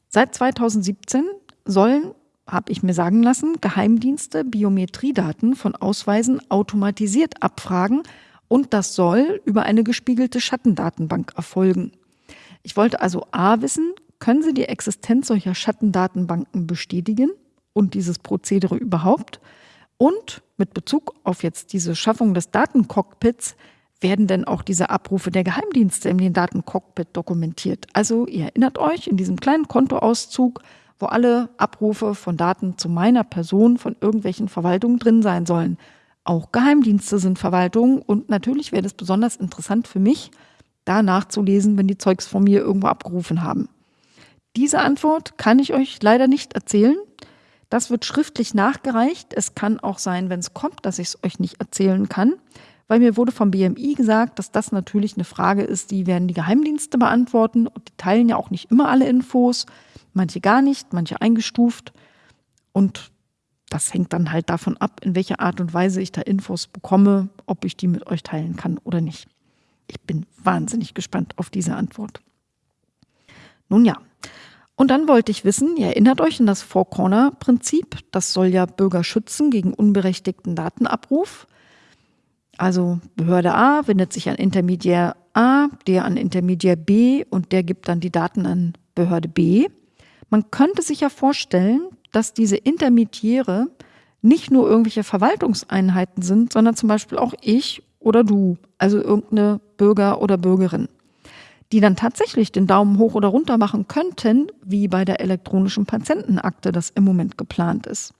S1: seit 2017 sollen habe ich mir sagen lassen, Geheimdienste Biometriedaten von Ausweisen automatisiert abfragen und das soll über eine gespiegelte Schattendatenbank erfolgen. Ich wollte also A wissen, können Sie die Existenz solcher Schattendatenbanken bestätigen und dieses Prozedere überhaupt? Und mit Bezug auf jetzt diese Schaffung des Datencockpits, werden denn auch diese Abrufe der Geheimdienste in den Datencockpit dokumentiert? Also ihr erinnert euch, in diesem kleinen Kontoauszug wo alle Abrufe von Daten zu meiner Person von irgendwelchen Verwaltungen drin sein sollen. Auch Geheimdienste sind Verwaltungen und natürlich wäre es besonders interessant für mich, da nachzulesen, wenn die Zeugs von mir irgendwo abgerufen haben. Diese Antwort kann ich euch leider nicht erzählen. Das wird schriftlich nachgereicht. Es kann auch sein, wenn es kommt, dass ich es euch nicht erzählen kann, weil mir wurde vom BMI gesagt, dass das natürlich eine Frage ist, die werden die Geheimdienste beantworten und die teilen ja auch nicht immer alle Infos manche gar nicht, manche eingestuft. Und das hängt dann halt davon ab, in welcher Art und Weise ich da Infos bekomme, ob ich die mit euch teilen kann oder nicht. Ich bin wahnsinnig gespannt auf diese Antwort. Nun ja, und dann wollte ich wissen, ihr erinnert euch an das Four-Corner-Prinzip, das soll ja Bürger schützen gegen unberechtigten Datenabruf. Also Behörde A wendet sich an Intermediär A, der an Intermediär B und der gibt dann die Daten an Behörde B. Man könnte sich ja vorstellen, dass diese Intermediäre nicht nur irgendwelche Verwaltungseinheiten sind, sondern zum Beispiel auch ich oder du, also irgendeine Bürger oder Bürgerin, die dann tatsächlich den Daumen hoch oder runter machen könnten, wie bei der elektronischen Patientenakte das im Moment geplant ist.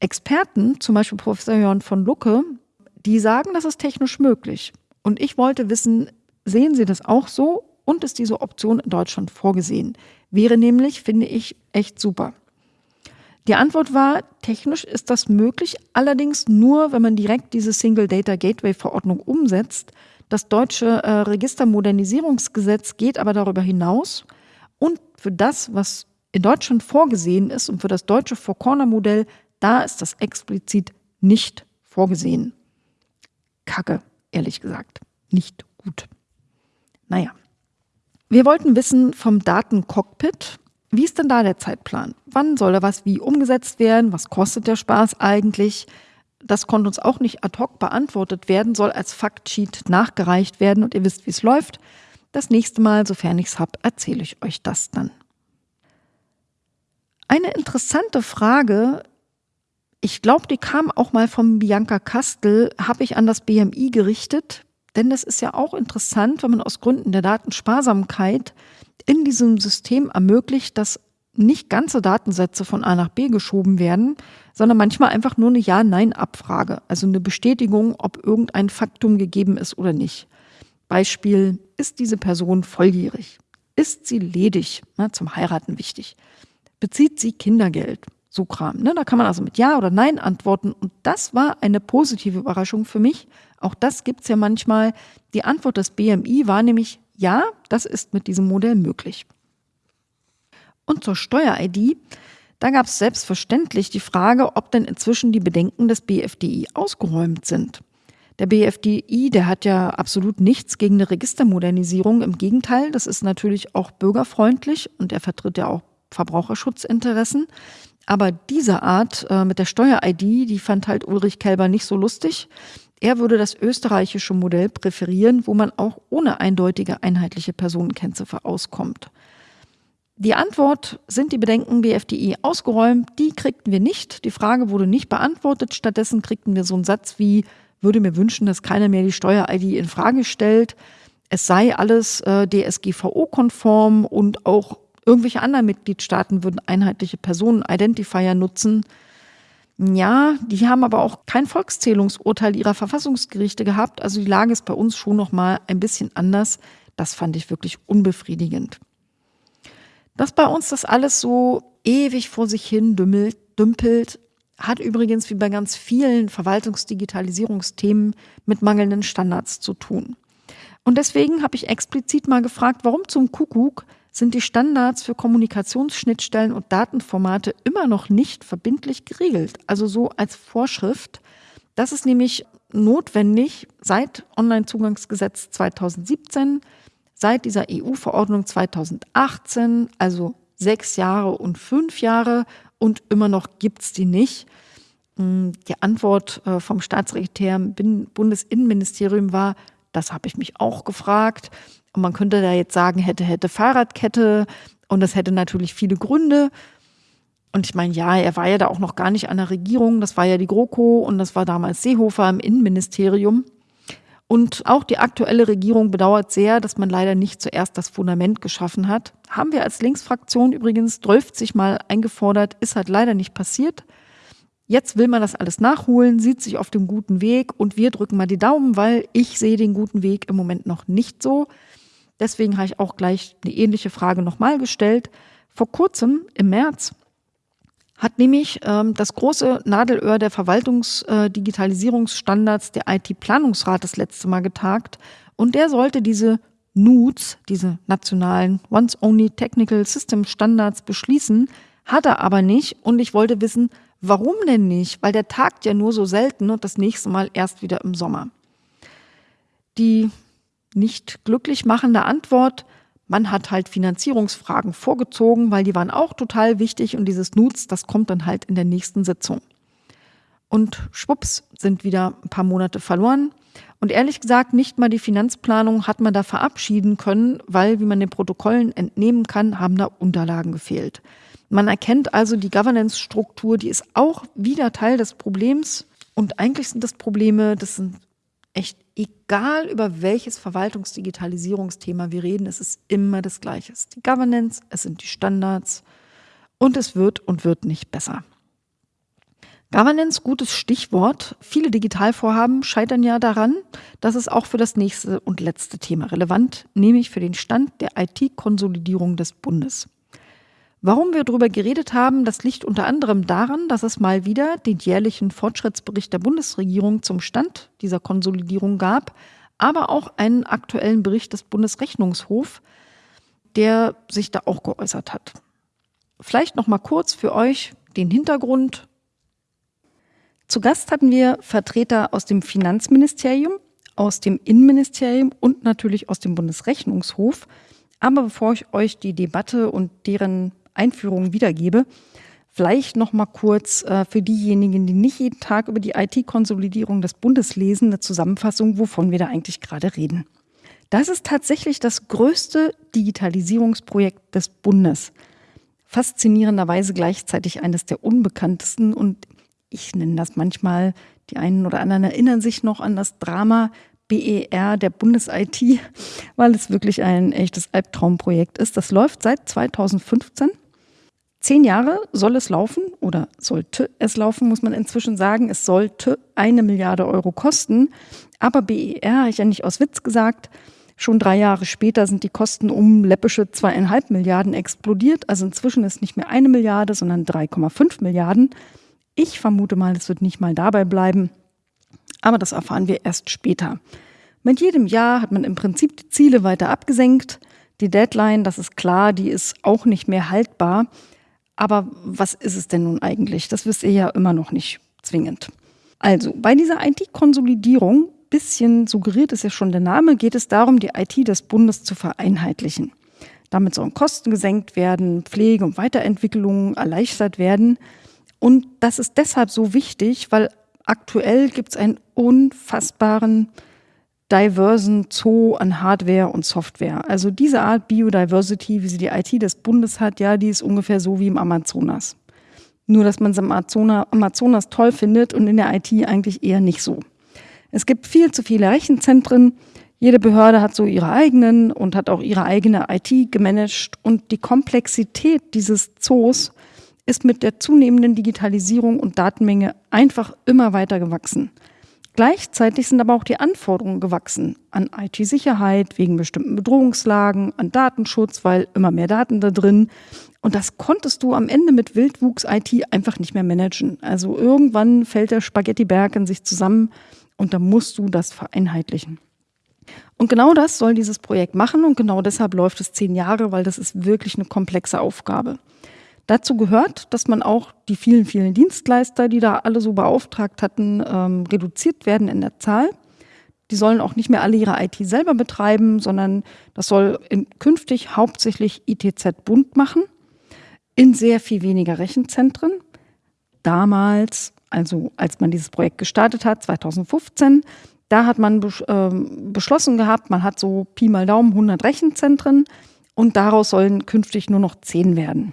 S1: Experten, zum Beispiel Professor Jörn von Lucke, die sagen, das ist technisch möglich. Und ich wollte wissen, sehen Sie das auch so und ist diese Option in Deutschland vorgesehen? Wäre nämlich, finde ich, echt super. Die Antwort war, technisch ist das möglich, allerdings nur, wenn man direkt diese Single Data Gateway Verordnung umsetzt. Das deutsche äh, Registermodernisierungsgesetz geht aber darüber hinaus und für das, was in Deutschland vorgesehen ist und für das deutsche Four-Corner-Modell, da ist das explizit nicht vorgesehen. Kacke, ehrlich gesagt. Nicht gut. Naja. Wir wollten wissen vom Datencockpit, wie ist denn da der Zeitplan? Wann soll da was wie umgesetzt werden? Was kostet der Spaß eigentlich? Das konnte uns auch nicht ad hoc beantwortet werden, soll als Faktsheet nachgereicht werden und ihr wisst, wie es läuft. Das nächste Mal, sofern ich es habe, erzähle ich euch das dann. Eine interessante Frage, ich glaube, die kam auch mal von Bianca Kastel, habe ich an das BMI gerichtet. Denn das ist ja auch interessant, wenn man aus Gründen der Datensparsamkeit in diesem System ermöglicht, dass nicht ganze Datensätze von A nach B geschoben werden, sondern manchmal einfach nur eine Ja-Nein-Abfrage, also eine Bestätigung, ob irgendein Faktum gegeben ist oder nicht. Beispiel, ist diese Person volljährig? Ist sie ledig? Na, zum Heiraten wichtig. Bezieht sie Kindergeld? So Kram. Ne? Da kann man also mit Ja oder Nein antworten. Und das war eine positive Überraschung für mich. Auch das gibt es ja manchmal. Die Antwort des BMI war nämlich Ja, das ist mit diesem Modell möglich. Und zur Steuer-ID, da gab es selbstverständlich die Frage, ob denn inzwischen die Bedenken des BFDI ausgeräumt sind. Der BFDI, der hat ja absolut nichts gegen eine Registermodernisierung. Im Gegenteil, das ist natürlich auch bürgerfreundlich und er vertritt ja auch Verbraucherschutzinteressen. Aber diese Art äh, mit der Steuer-ID, die fand halt Ulrich Kelber nicht so lustig. Er würde das österreichische Modell präferieren, wo man auch ohne eindeutige einheitliche Personenkennziffer auskommt. Die Antwort, sind die Bedenken BFDI ausgeräumt? Die kriegten wir nicht. Die Frage wurde nicht beantwortet. Stattdessen kriegten wir so einen Satz wie, würde mir wünschen, dass keiner mehr die Steuer-ID in Frage stellt. Es sei alles äh, DSGVO-konform und auch irgendwelche anderen Mitgliedstaaten würden einheitliche Personen-Identifier nutzen. Ja, die haben aber auch kein Volkszählungsurteil ihrer Verfassungsgerichte gehabt. Also die Lage ist bei uns schon noch mal ein bisschen anders. Das fand ich wirklich unbefriedigend. Dass bei uns das alles so ewig vor sich hin dümmelt, dümpelt, hat übrigens wie bei ganz vielen Verwaltungsdigitalisierungsthemen mit mangelnden Standards zu tun. Und deswegen habe ich explizit mal gefragt, warum zum Kuckuck sind die Standards für Kommunikationsschnittstellen und Datenformate immer noch nicht verbindlich geregelt, also so als Vorschrift. Das ist nämlich notwendig seit Onlinezugangsgesetz 2017, seit dieser EU-Verordnung 2018, also sechs Jahre und fünf Jahre und immer noch gibt es die nicht. Hm, die Antwort äh, vom Staatssekretär im Bundesinnenministerium war, das habe ich mich auch gefragt. Und man könnte da jetzt sagen, hätte, hätte Fahrradkette. Und das hätte natürlich viele Gründe. Und ich meine, ja, er war ja da auch noch gar nicht an der Regierung. Das war ja die GroKo und das war damals Seehofer im Innenministerium. Und auch die aktuelle Regierung bedauert sehr, dass man leider nicht zuerst das Fundament geschaffen hat. Haben wir als Linksfraktion übrigens 12 Mal eingefordert, ist halt leider nicht passiert. Jetzt will man das alles nachholen, sieht sich auf dem guten Weg und wir drücken mal die Daumen, weil ich sehe den guten Weg im Moment noch nicht so. Deswegen habe ich auch gleich eine ähnliche Frage nochmal gestellt. Vor kurzem, im März, hat nämlich ähm, das große Nadelöhr der Verwaltungsdigitalisierungsstandards, äh, der IT-Planungsrat, das letzte Mal getagt. Und der sollte diese NUTS, diese nationalen Once-Only Technical System Standards, beschließen, hat er aber nicht. Und ich wollte wissen, warum denn nicht? Weil der tagt ja nur so selten und das nächste Mal erst wieder im Sommer. Die nicht glücklich machende Antwort, man hat halt Finanzierungsfragen vorgezogen, weil die waren auch total wichtig und dieses Nutz, das kommt dann halt in der nächsten Sitzung. Und schwupps sind wieder ein paar Monate verloren. Und ehrlich gesagt, nicht mal die Finanzplanung hat man da verabschieden können, weil, wie man den Protokollen entnehmen kann, haben da Unterlagen gefehlt. Man erkennt also die Governance-Struktur, die ist auch wieder Teil des Problems. Und eigentlich sind das Probleme, das sind echt egal über welches Verwaltungsdigitalisierungsthema wir reden, es ist immer das Gleiche. Es ist die Governance, es sind die Standards und es wird und wird nicht besser. Governance, gutes Stichwort. Viele Digitalvorhaben scheitern ja daran, dass es auch für das nächste und letzte Thema relevant, nämlich für den Stand der IT-Konsolidierung des Bundes. Warum wir darüber geredet haben, das liegt unter anderem daran, dass es mal wieder den jährlichen Fortschrittsbericht der Bundesregierung zum Stand dieser Konsolidierung gab, aber auch einen aktuellen Bericht des Bundesrechnungshofs, der sich da auch geäußert hat. Vielleicht noch mal kurz für euch den Hintergrund. Zu Gast hatten wir Vertreter aus dem Finanzministerium, aus dem Innenministerium und natürlich aus dem Bundesrechnungshof. Aber bevor ich euch die Debatte und deren Einführung wiedergebe. Vielleicht noch mal kurz äh, für diejenigen, die nicht jeden Tag über die IT-Konsolidierung des Bundes lesen, eine Zusammenfassung, wovon wir da eigentlich gerade reden. Das ist tatsächlich das größte Digitalisierungsprojekt des Bundes. Faszinierenderweise gleichzeitig eines der unbekanntesten und ich nenne das manchmal, die einen oder anderen erinnern sich noch an das Drama BER der Bundes-IT, (laughs) weil es wirklich ein echtes Albtraumprojekt ist. Das läuft seit 2015 Zehn Jahre soll es laufen oder sollte es laufen, muss man inzwischen sagen. Es sollte eine Milliarde Euro kosten. Aber BER, habe ich ja nicht aus Witz gesagt, Schon drei Jahre später sind die Kosten um läppische zweieinhalb Milliarden explodiert. Also inzwischen ist nicht mehr eine Milliarde, sondern 3,5 Milliarden. Ich vermute mal, es wird nicht mal dabei bleiben. Aber das erfahren wir erst später. Mit jedem Jahr hat man im Prinzip die Ziele weiter abgesenkt. Die Deadline, das ist klar, die ist auch nicht mehr haltbar. Aber was ist es denn nun eigentlich? Das wisst ihr ja immer noch nicht zwingend. Also, bei dieser IT-Konsolidierung bisschen suggeriert ist ja schon der Name, geht es darum, die IT des Bundes zu vereinheitlichen. Damit sollen Kosten gesenkt werden, Pflege und Weiterentwicklung erleichtert werden. Und das ist deshalb so wichtig, weil aktuell gibt es einen unfassbaren diversen Zoo an Hardware und Software. Also diese Art Biodiversity, wie sie die IT des Bundes hat, ja, die ist ungefähr so wie im Amazonas. Nur, dass man es im Amazonas toll findet und in der IT eigentlich eher nicht so. Es gibt viel zu viele Rechenzentren. Jede Behörde hat so ihre eigenen und hat auch ihre eigene IT gemanagt. Und die Komplexität dieses Zoos ist mit der zunehmenden Digitalisierung und Datenmenge einfach immer weiter gewachsen. Gleichzeitig sind aber auch die Anforderungen gewachsen an IT-Sicherheit wegen bestimmten Bedrohungslagen, an Datenschutz, weil immer mehr Daten da drin. Und das konntest du am Ende mit Wildwuchs-IT einfach nicht mehr managen. Also irgendwann fällt der Spaghettiberg in sich zusammen und da musst du das vereinheitlichen. Und genau das soll dieses Projekt machen und genau deshalb läuft es zehn Jahre, weil das ist wirklich eine komplexe Aufgabe. Dazu gehört, dass man auch die vielen, vielen Dienstleister, die da alle so beauftragt hatten, ähm, reduziert werden in der Zahl. Die sollen auch nicht mehr alle ihre IT selber betreiben, sondern das soll in, künftig hauptsächlich ITZ Bund machen, in sehr viel weniger Rechenzentren. Damals also als man dieses Projekt gestartet hat, 2015, da hat man ähm, beschlossen gehabt, man hat so Pi mal Daumen 100 Rechenzentren und daraus sollen künftig nur noch 10 werden.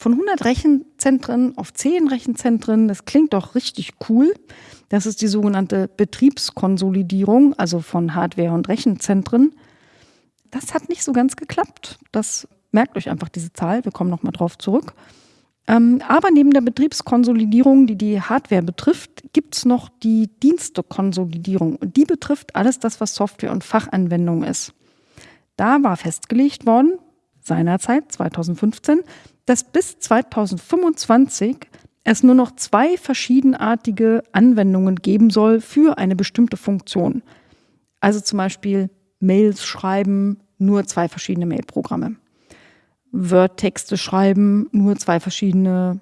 S1: Von 100 Rechenzentren auf 10 Rechenzentren, das klingt doch richtig cool. Das ist die sogenannte Betriebskonsolidierung, also von Hardware und Rechenzentren. Das hat nicht so ganz geklappt. Das merkt euch einfach diese Zahl. Wir kommen nochmal drauf zurück. Ähm, aber neben der Betriebskonsolidierung, die die Hardware betrifft, gibt es noch die Dienstekonsolidierung. Und die betrifft alles das, was Software und Fachanwendung ist. Da war festgelegt worden, seinerzeit 2015, dass bis 2025 es nur noch zwei verschiedenartige Anwendungen geben soll für eine bestimmte Funktion. Also zum Beispiel Mails schreiben, nur zwei verschiedene Mailprogramme. Word-Texte schreiben, nur zwei verschiedene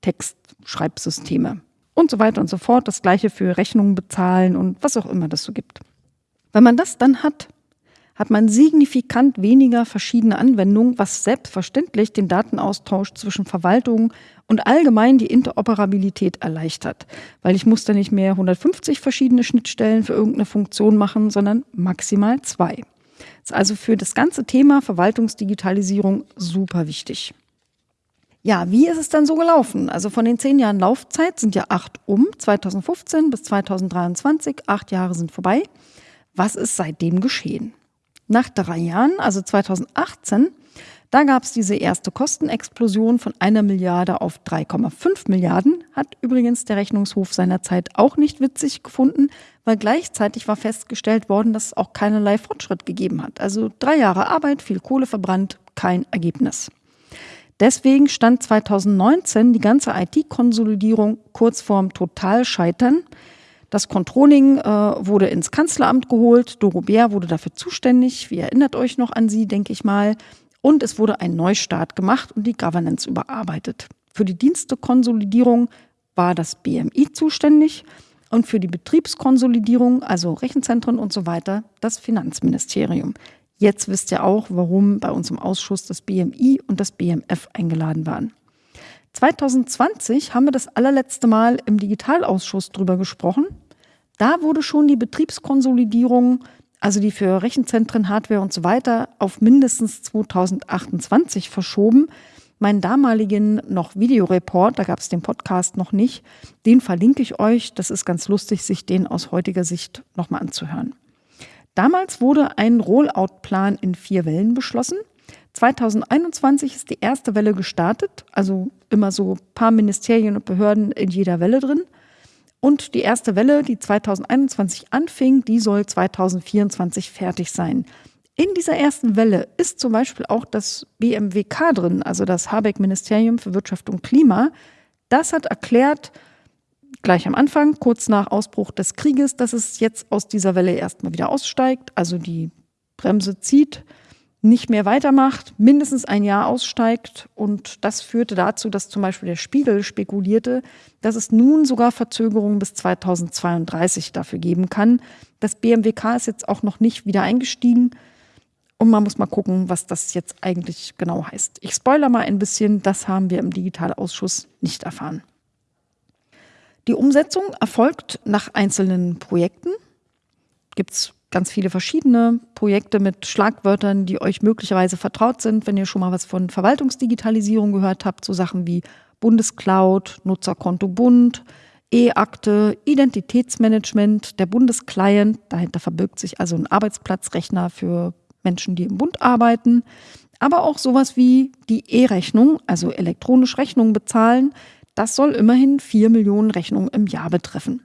S1: Textschreibsysteme und so weiter und so fort. Das gleiche für Rechnungen bezahlen und was auch immer das so gibt. Wenn man das dann hat, hat man signifikant weniger verschiedene Anwendungen, was selbstverständlich den Datenaustausch zwischen Verwaltung und allgemein die Interoperabilität erleichtert. Weil ich muss da nicht mehr 150 verschiedene Schnittstellen für irgendeine Funktion machen, sondern maximal zwei. Ist also für das ganze Thema Verwaltungsdigitalisierung super wichtig. Ja, wie ist es dann so gelaufen? Also von den zehn Jahren Laufzeit sind ja acht um, 2015 bis 2023, acht Jahre sind vorbei. Was ist seitdem geschehen? Nach drei Jahren, also 2018, da gab es diese erste Kostenexplosion von einer Milliarde auf 3,5 Milliarden. Hat übrigens der Rechnungshof seinerzeit auch nicht witzig gefunden, weil gleichzeitig war festgestellt worden, dass es auch keinerlei Fortschritt gegeben hat. Also drei Jahre Arbeit, viel Kohle verbrannt, kein Ergebnis. Deswegen stand 2019 die ganze IT-Konsolidierung kurz vorm Totalscheitern. Das Controlling äh, wurde ins Kanzleramt geholt. Doro Bär wurde dafür zuständig. Wie erinnert euch noch an sie, denke ich mal. Und es wurde ein Neustart gemacht und die Governance überarbeitet. Für die Dienstekonsolidierung war das BMI zuständig und für die Betriebskonsolidierung, also Rechenzentren und so weiter, das Finanzministerium. Jetzt wisst ihr auch, warum bei uns im Ausschuss das BMI und das BMF eingeladen waren. 2020 haben wir das allerletzte Mal im Digitalausschuss drüber gesprochen. Da wurde schon die Betriebskonsolidierung also die für Rechenzentren, Hardware und so weiter, auf mindestens 2028 verschoben. Meinen damaligen noch Videoreport, da gab es den Podcast noch nicht, den verlinke ich euch. Das ist ganz lustig, sich den aus heutiger Sicht nochmal anzuhören. Damals wurde ein Rollout-Plan in vier Wellen beschlossen. 2021 ist die erste Welle gestartet, also immer so ein paar Ministerien und Behörden in jeder Welle drin. Und die erste Welle, die 2021 anfing, die soll 2024 fertig sein. In dieser ersten Welle ist zum Beispiel auch das BMWK drin, also das Habeck-Ministerium für Wirtschaft und Klima. Das hat erklärt, gleich am Anfang, kurz nach Ausbruch des Krieges, dass es jetzt aus dieser Welle erstmal wieder aussteigt, also die Bremse zieht, nicht mehr weitermacht, mindestens ein Jahr aussteigt. Und das führte dazu, dass zum Beispiel der Spiegel spekulierte, dass es nun sogar Verzögerungen bis 2032 dafür geben kann. Das BMWK ist jetzt auch noch nicht wieder eingestiegen. Und man muss mal gucken, was das jetzt eigentlich genau heißt. Ich spoilere mal ein bisschen, das haben wir im Digitalausschuss nicht erfahren. Die Umsetzung erfolgt nach einzelnen Projekten. Gibt es ganz viele verschiedene Projekte mit Schlagwörtern, die euch möglicherweise vertraut sind, wenn ihr schon mal was von Verwaltungsdigitalisierung gehört habt, so Sachen wie Bundescloud, Nutzerkonto Bund, E-Akte, Identitätsmanagement, der Bundesclient, dahinter verbirgt sich also ein Arbeitsplatzrechner für Menschen, die im Bund arbeiten, aber auch sowas wie die E-Rechnung, also elektronisch Rechnungen bezahlen, das soll immerhin vier Millionen Rechnungen im Jahr betreffen.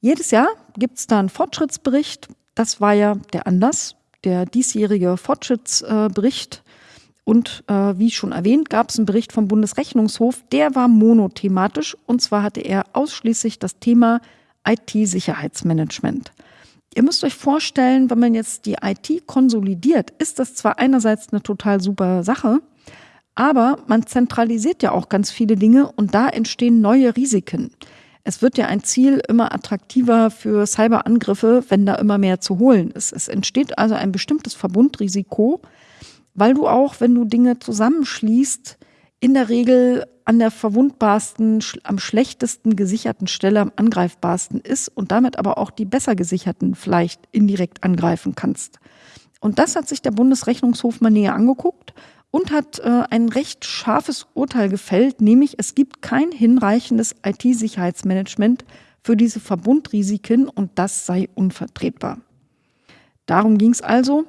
S1: Jedes Jahr gibt es da einen Fortschrittsbericht. Das war ja der Anlass, der diesjährige Fortschrittsbericht. Und äh, wie schon erwähnt, gab es einen Bericht vom Bundesrechnungshof, der war monothematisch und zwar hatte er ausschließlich das Thema IT-Sicherheitsmanagement. Ihr müsst euch vorstellen, wenn man jetzt die IT konsolidiert, ist das zwar einerseits eine total super Sache, aber man zentralisiert ja auch ganz viele Dinge und da entstehen neue Risiken. Es wird ja ein Ziel immer attraktiver für Cyberangriffe, wenn da immer mehr zu holen ist. Es entsteht also ein bestimmtes Verbundrisiko, weil du auch, wenn du Dinge zusammenschließt, in der Regel an der verwundbarsten, am schlechtesten gesicherten Stelle am angreifbarsten ist und damit aber auch die besser gesicherten vielleicht indirekt angreifen kannst. Und das hat sich der Bundesrechnungshof mal näher angeguckt und hat äh, ein recht scharfes Urteil gefällt, nämlich es gibt kein hinreichendes IT-Sicherheitsmanagement für diese Verbundrisiken und das sei unvertretbar. Darum ging es also.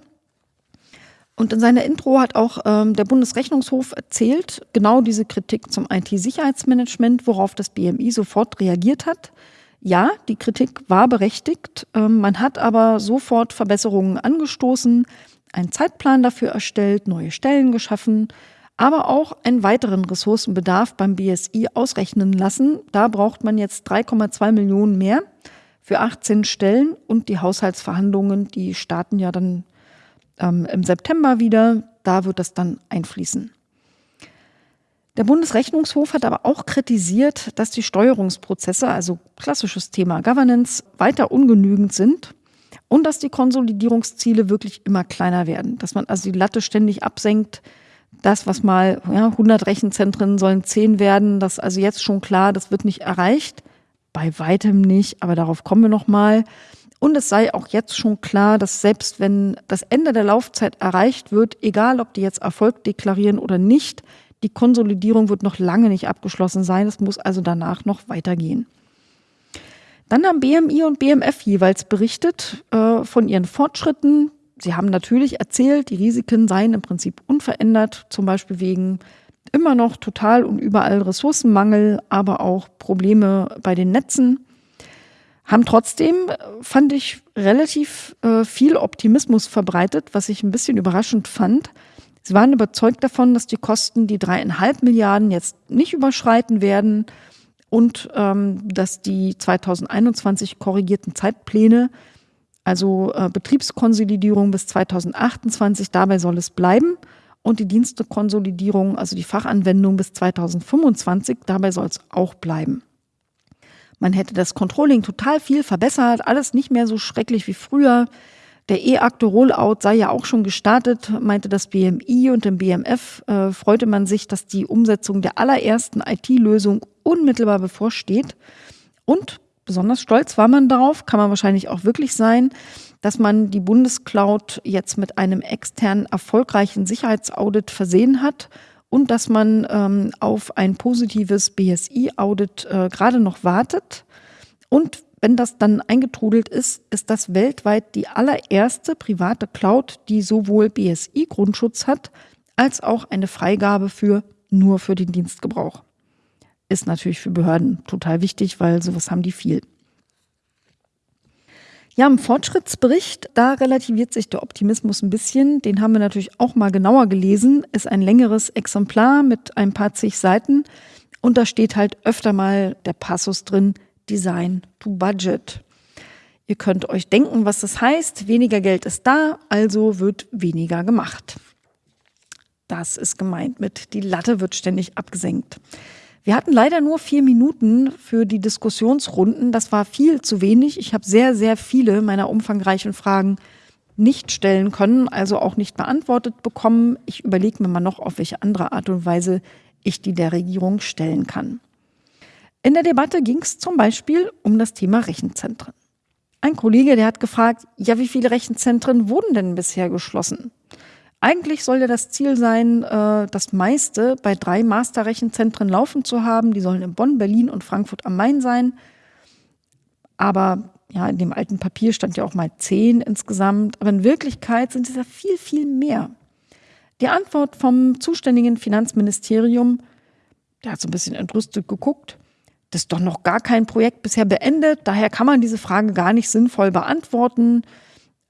S1: Und in seiner Intro hat auch ähm, der Bundesrechnungshof erzählt, genau diese Kritik zum IT-Sicherheitsmanagement, worauf das BMI sofort reagiert hat. Ja, die Kritik war berechtigt. Ähm, man hat aber sofort Verbesserungen angestoßen einen Zeitplan dafür erstellt, neue Stellen geschaffen, aber auch einen weiteren Ressourcenbedarf beim BSI ausrechnen lassen. Da braucht man jetzt 3,2 Millionen mehr für 18 Stellen und die Haushaltsverhandlungen, die starten ja dann ähm, im September wieder. Da wird das dann einfließen. Der Bundesrechnungshof hat aber auch kritisiert, dass die Steuerungsprozesse, also klassisches Thema Governance, weiter ungenügend sind und dass die Konsolidierungsziele wirklich immer kleiner werden, dass man also die Latte ständig absenkt. Das, was mal ja, 100 Rechenzentren sollen 10 werden, das ist also jetzt schon klar, das wird nicht erreicht. Bei weitem nicht, aber darauf kommen wir noch mal. Und es sei auch jetzt schon klar, dass selbst wenn das Ende der Laufzeit erreicht wird, egal ob die jetzt Erfolg deklarieren oder nicht, die Konsolidierung wird noch lange nicht abgeschlossen sein. Es muss also danach noch weitergehen. Dann haben BMI und BMF jeweils berichtet äh, von ihren Fortschritten. Sie haben natürlich erzählt, die Risiken seien im Prinzip unverändert, zum Beispiel wegen immer noch total und überall Ressourcenmangel, aber auch Probleme bei den Netzen. Haben trotzdem, fand ich, relativ äh, viel Optimismus verbreitet, was ich ein bisschen überraschend fand. Sie waren überzeugt davon, dass die Kosten die dreieinhalb Milliarden jetzt nicht überschreiten werden und ähm, dass die 2021 korrigierten Zeitpläne, also äh, Betriebskonsolidierung bis 2028, dabei soll es bleiben und die Dienstekonsolidierung, also die Fachanwendung bis 2025, dabei soll es auch bleiben. Man hätte das Controlling total viel verbessert, alles nicht mehr so schrecklich wie früher. Der E-Akte-Rollout sei ja auch schon gestartet, meinte das BMI und im BMF äh, freute man sich, dass die Umsetzung der allerersten IT-Lösung unmittelbar bevorsteht. Und besonders stolz war man darauf, kann man wahrscheinlich auch wirklich sein, dass man die Bundescloud jetzt mit einem externen erfolgreichen Sicherheitsaudit versehen hat und dass man ähm, auf ein positives BSI-Audit äh, gerade noch wartet. Und wenn das dann eingetrudelt ist, ist das weltweit die allererste private Cloud, die sowohl BSI-Grundschutz hat, als auch eine Freigabe für nur für den Dienstgebrauch. Ist natürlich für Behörden total wichtig, weil sowas haben die viel. Ja, im Fortschrittsbericht, da relativiert sich der Optimismus ein bisschen. Den haben wir natürlich auch mal genauer gelesen. Ist ein längeres Exemplar mit ein paar zig Seiten. Und da steht halt öfter mal der Passus drin, Design to Budget. Ihr könnt euch denken, was das heißt. Weniger Geld ist da, also wird weniger gemacht. Das ist gemeint mit, die Latte wird ständig abgesenkt. Wir hatten leider nur vier Minuten für die Diskussionsrunden. Das war viel zu wenig. Ich habe sehr, sehr viele meiner umfangreichen Fragen nicht stellen können, also auch nicht beantwortet bekommen. Ich überlege mir mal noch, auf welche andere Art und Weise ich die der Regierung stellen kann. In der Debatte ging es zum Beispiel um das Thema Rechenzentren. Ein Kollege, der hat gefragt, ja, wie viele Rechenzentren wurden denn bisher geschlossen? Eigentlich soll ja das Ziel sein, äh, das meiste bei drei Masterrechenzentren laufen zu haben. Die sollen in Bonn, Berlin und Frankfurt am Main sein. Aber ja, in dem alten Papier stand ja auch mal zehn insgesamt. Aber in Wirklichkeit sind es ja viel, viel mehr. Die Antwort vom zuständigen Finanzministerium, der hat so ein bisschen entrüstet geguckt, das ist doch noch gar kein Projekt bisher beendet. Daher kann man diese Frage gar nicht sinnvoll beantworten.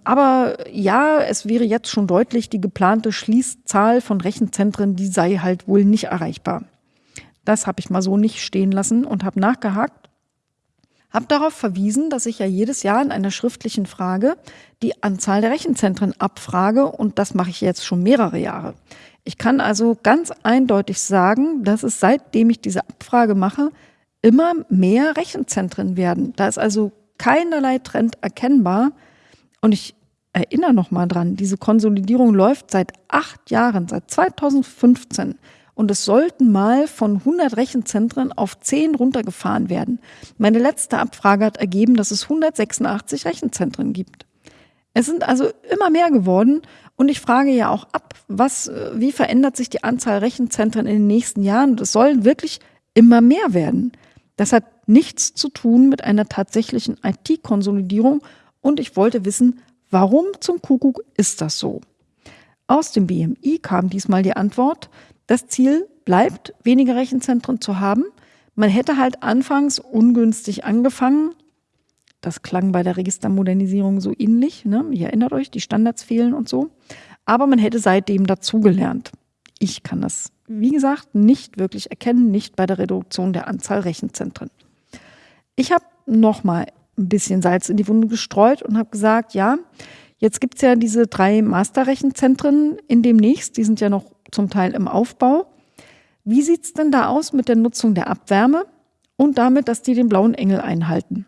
S1: Aber ja, es wäre jetzt schon deutlich, die geplante Schließzahl von Rechenzentren, die sei halt wohl nicht erreichbar. Das habe ich mal so nicht stehen lassen und habe nachgehakt. Habe darauf verwiesen, dass ich ja jedes Jahr in einer schriftlichen Frage die Anzahl der Rechenzentren abfrage und das mache ich jetzt schon mehrere Jahre. Ich kann also ganz eindeutig sagen, dass es seitdem ich diese Abfrage mache, immer mehr Rechenzentren werden. Da ist also keinerlei Trend erkennbar, und ich erinnere noch mal dran, diese Konsolidierung läuft seit acht Jahren, seit 2015. Und es sollten mal von 100 Rechenzentren auf 10 runtergefahren werden. Meine letzte Abfrage hat ergeben, dass es 186 Rechenzentren gibt. Es sind also immer mehr geworden. Und ich frage ja auch ab, was, wie verändert sich die Anzahl Rechenzentren in den nächsten Jahren? Es sollen wirklich immer mehr werden. Das hat nichts zu tun mit einer tatsächlichen IT-Konsolidierung und ich wollte wissen, warum zum Kuckuck ist das so? Aus dem BMI kam diesmal die Antwort, das Ziel bleibt, weniger Rechenzentren zu haben. Man hätte halt anfangs ungünstig angefangen. Das klang bei der Registermodernisierung so ähnlich. Ne? Ihr erinnert euch, die Standards fehlen und so. Aber man hätte seitdem dazugelernt. Ich kann das, wie gesagt, nicht wirklich erkennen, nicht bei der Reduktion der Anzahl Rechenzentren. Ich habe nochmal ein bisschen Salz in die Wunde gestreut und habe gesagt, ja, jetzt gibt's ja diese drei Masterrechenzentren in demnächst, die sind ja noch zum Teil im Aufbau. Wie sieht's denn da aus mit der Nutzung der Abwärme und damit, dass die den blauen Engel einhalten?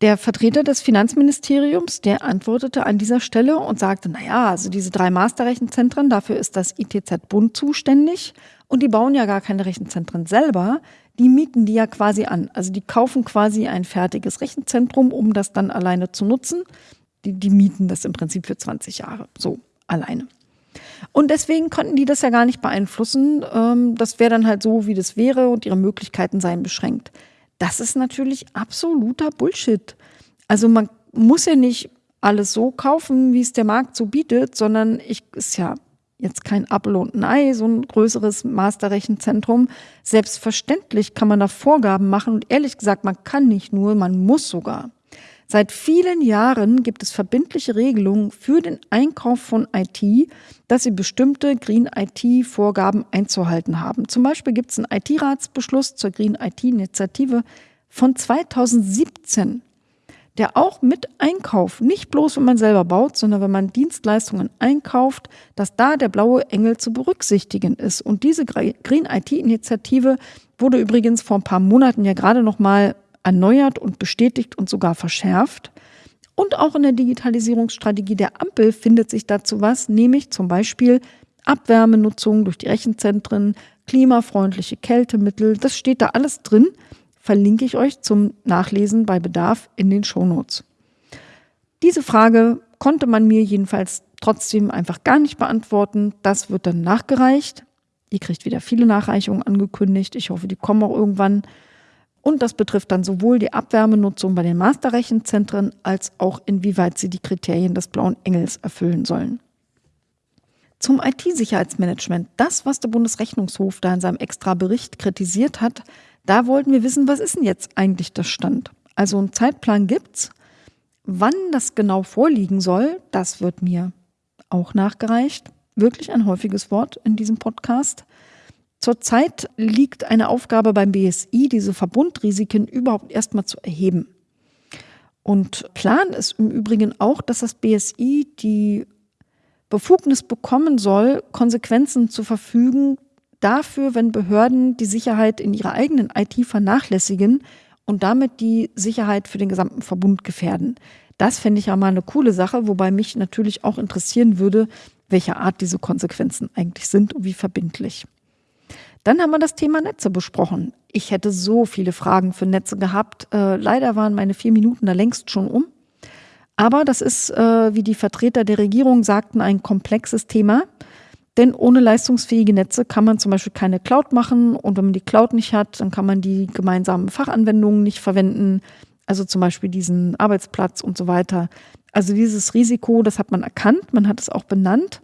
S1: Der Vertreter des Finanzministeriums, der antwortete an dieser Stelle und sagte, na ja, also diese drei Masterrechenzentren, dafür ist das ITZ Bund zuständig und die bauen ja gar keine Rechenzentren selber, die mieten die ja quasi an. Also die kaufen quasi ein fertiges Rechenzentrum, um das dann alleine zu nutzen. Die, die mieten das im Prinzip für 20 Jahre, so alleine. Und deswegen konnten die das ja gar nicht beeinflussen. Ähm, das wäre dann halt so, wie das wäre und ihre Möglichkeiten seien beschränkt. Das ist natürlich absoluter Bullshit. Also man muss ja nicht alles so kaufen, wie es der Markt so bietet, sondern ich ist ja jetzt kein Apfel und ein Ei, so ein größeres Masterrechenzentrum. Selbstverständlich kann man da Vorgaben machen und ehrlich gesagt, man kann nicht nur, man muss sogar. Seit vielen Jahren gibt es verbindliche Regelungen für den Einkauf von IT, dass sie bestimmte Green IT-Vorgaben einzuhalten haben. Zum Beispiel gibt es einen IT-Ratsbeschluss zur Green IT-Initiative von 2017 der auch mit Einkauf, nicht bloß wenn man selber baut, sondern wenn man Dienstleistungen einkauft, dass da der blaue Engel zu berücksichtigen ist. Und diese Green IT-Initiative wurde übrigens vor ein paar Monaten ja gerade noch mal erneuert und bestätigt und sogar verschärft. Und auch in der Digitalisierungsstrategie der Ampel findet sich dazu was, nämlich zum Beispiel Abwärmenutzung durch die Rechenzentren, klimafreundliche Kältemittel. Das steht da alles drin verlinke ich euch zum Nachlesen bei Bedarf in den Shownotes. Diese Frage konnte man mir jedenfalls trotzdem einfach gar nicht beantworten. Das wird dann nachgereicht. Ihr kriegt wieder viele Nachreichungen angekündigt. Ich hoffe, die kommen auch irgendwann. Und das betrifft dann sowohl die Abwärmenutzung bei den Masterrechenzentren als auch inwieweit sie die Kriterien des blauen Engels erfüllen sollen. Zum IT-Sicherheitsmanagement. Das, was der Bundesrechnungshof da in seinem extra Bericht kritisiert hat, da wollten wir wissen, was ist denn jetzt eigentlich der Stand? Also einen Zeitplan gibt's. Wann das genau vorliegen soll, das wird mir auch nachgereicht. Wirklich ein häufiges Wort in diesem Podcast. Zurzeit liegt eine Aufgabe beim BSI, diese Verbundrisiken überhaupt erstmal zu erheben. Und Plan ist im Übrigen auch, dass das BSI die Befugnis bekommen soll, Konsequenzen zu verfügen dafür, wenn Behörden die Sicherheit in ihrer eigenen IT vernachlässigen und damit die Sicherheit für den gesamten Verbund gefährden. Das fände ich ja mal eine coole Sache, wobei mich natürlich auch interessieren würde, welche Art diese Konsequenzen eigentlich sind und wie verbindlich. Dann haben wir das Thema Netze besprochen. Ich hätte so viele Fragen für Netze gehabt. Äh, leider waren meine vier Minuten da längst schon um. Aber das ist, äh, wie die Vertreter der Regierung sagten, ein komplexes Thema. Denn ohne leistungsfähige Netze kann man zum Beispiel keine Cloud machen. Und wenn man die Cloud nicht hat, dann kann man die gemeinsamen Fachanwendungen nicht verwenden. Also zum Beispiel diesen Arbeitsplatz und so weiter. Also dieses Risiko, das hat man erkannt, man hat es auch benannt.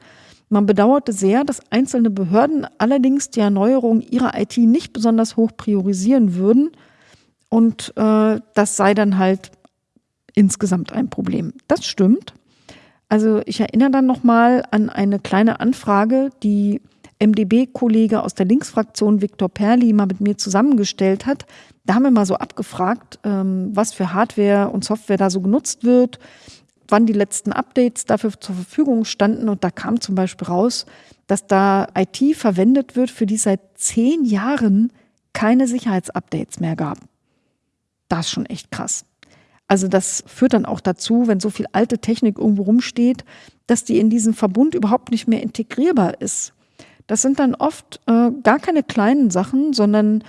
S1: Man bedauerte sehr, dass einzelne Behörden allerdings die Erneuerung ihrer IT nicht besonders hoch priorisieren würden. Und äh, das sei dann halt insgesamt ein Problem. Das stimmt. Also ich erinnere dann nochmal an eine kleine Anfrage, die MDB-Kollege aus der Linksfraktion Viktor Perli mal mit mir zusammengestellt hat. Da haben wir mal so abgefragt, ähm, was für Hardware und Software da so genutzt wird, wann die letzten Updates dafür zur Verfügung standen. Und da kam zum Beispiel raus, dass da IT verwendet wird, für die seit zehn Jahren keine Sicherheitsupdates mehr gab. Das ist schon echt krass. Also das führt dann auch dazu, wenn so viel alte Technik irgendwo rumsteht, dass die in diesen Verbund überhaupt nicht mehr integrierbar ist. Das sind dann oft äh, gar keine kleinen Sachen, sondern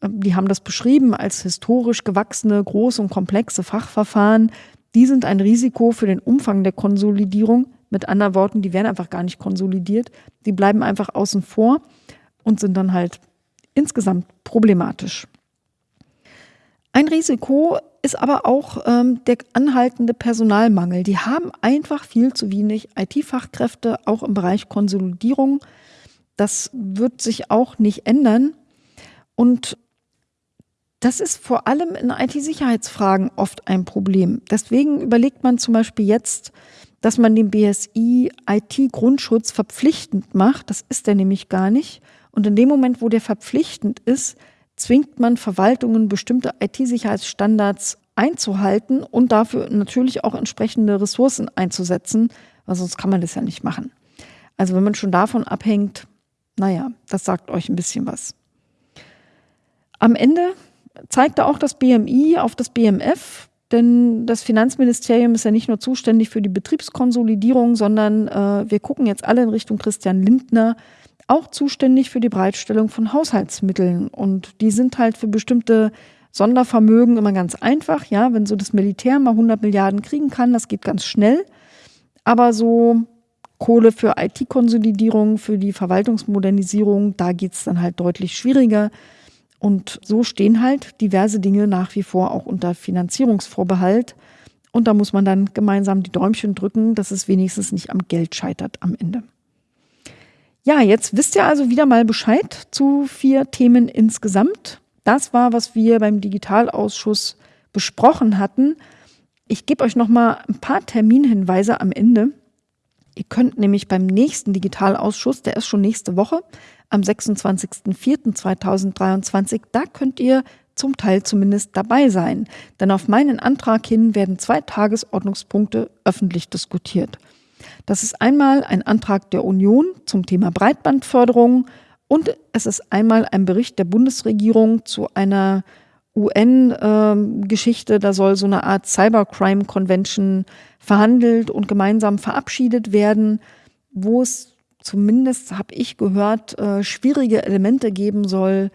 S1: äh, die haben das beschrieben als historisch gewachsene, große und komplexe Fachverfahren, die sind ein Risiko für den Umfang der Konsolidierung. Mit anderen Worten, die werden einfach gar nicht konsolidiert. Die bleiben einfach außen vor und sind dann halt insgesamt problematisch. Ein Risiko ist aber auch ähm, der anhaltende Personalmangel. Die haben einfach viel zu wenig IT-Fachkräfte, auch im Bereich Konsolidierung. Das wird sich auch nicht ändern. Und das ist vor allem in IT-Sicherheitsfragen oft ein Problem. Deswegen überlegt man zum Beispiel jetzt, dass man den BSI IT-Grundschutz verpflichtend macht. Das ist er nämlich gar nicht. Und in dem Moment, wo der verpflichtend ist, zwingt man Verwaltungen, bestimmte IT-Sicherheitsstandards einzuhalten und dafür natürlich auch entsprechende Ressourcen einzusetzen, weil sonst kann man das ja nicht machen. Also wenn man schon davon abhängt, naja, das sagt euch ein bisschen was. Am Ende zeigte auch das BMI auf das BMF, denn das Finanzministerium ist ja nicht nur zuständig für die Betriebskonsolidierung, sondern äh, wir gucken jetzt alle in Richtung Christian Lindner, auch zuständig für die Bereitstellung von Haushaltsmitteln. Und die sind halt für bestimmte Sondervermögen immer ganz einfach. Ja, wenn so das Militär mal 100 Milliarden kriegen kann, das geht ganz schnell. Aber so Kohle für IT-Konsolidierung, für die Verwaltungsmodernisierung, da geht es dann halt deutlich schwieriger. Und so stehen halt diverse Dinge nach wie vor auch unter Finanzierungsvorbehalt. Und da muss man dann gemeinsam die Däumchen drücken, dass es wenigstens nicht am Geld scheitert am Ende. Ja, jetzt wisst ihr also wieder mal Bescheid zu vier Themen insgesamt. Das war, was wir beim Digitalausschuss besprochen hatten. Ich gebe euch noch mal ein paar Terminhinweise am Ende. Ihr könnt nämlich beim nächsten Digitalausschuss, der ist schon nächste Woche, am 26.04.2023. Da könnt ihr zum Teil zumindest dabei sein. Denn auf meinen Antrag hin werden zwei Tagesordnungspunkte öffentlich diskutiert. Das ist einmal ein Antrag der Union zum Thema Breitbandförderung und es ist einmal ein Bericht der Bundesregierung zu einer UN-Geschichte. Da soll so eine Art Cybercrime Convention verhandelt und gemeinsam verabschiedet werden, wo es zumindest habe ich gehört, äh, schwierige Elemente geben soll,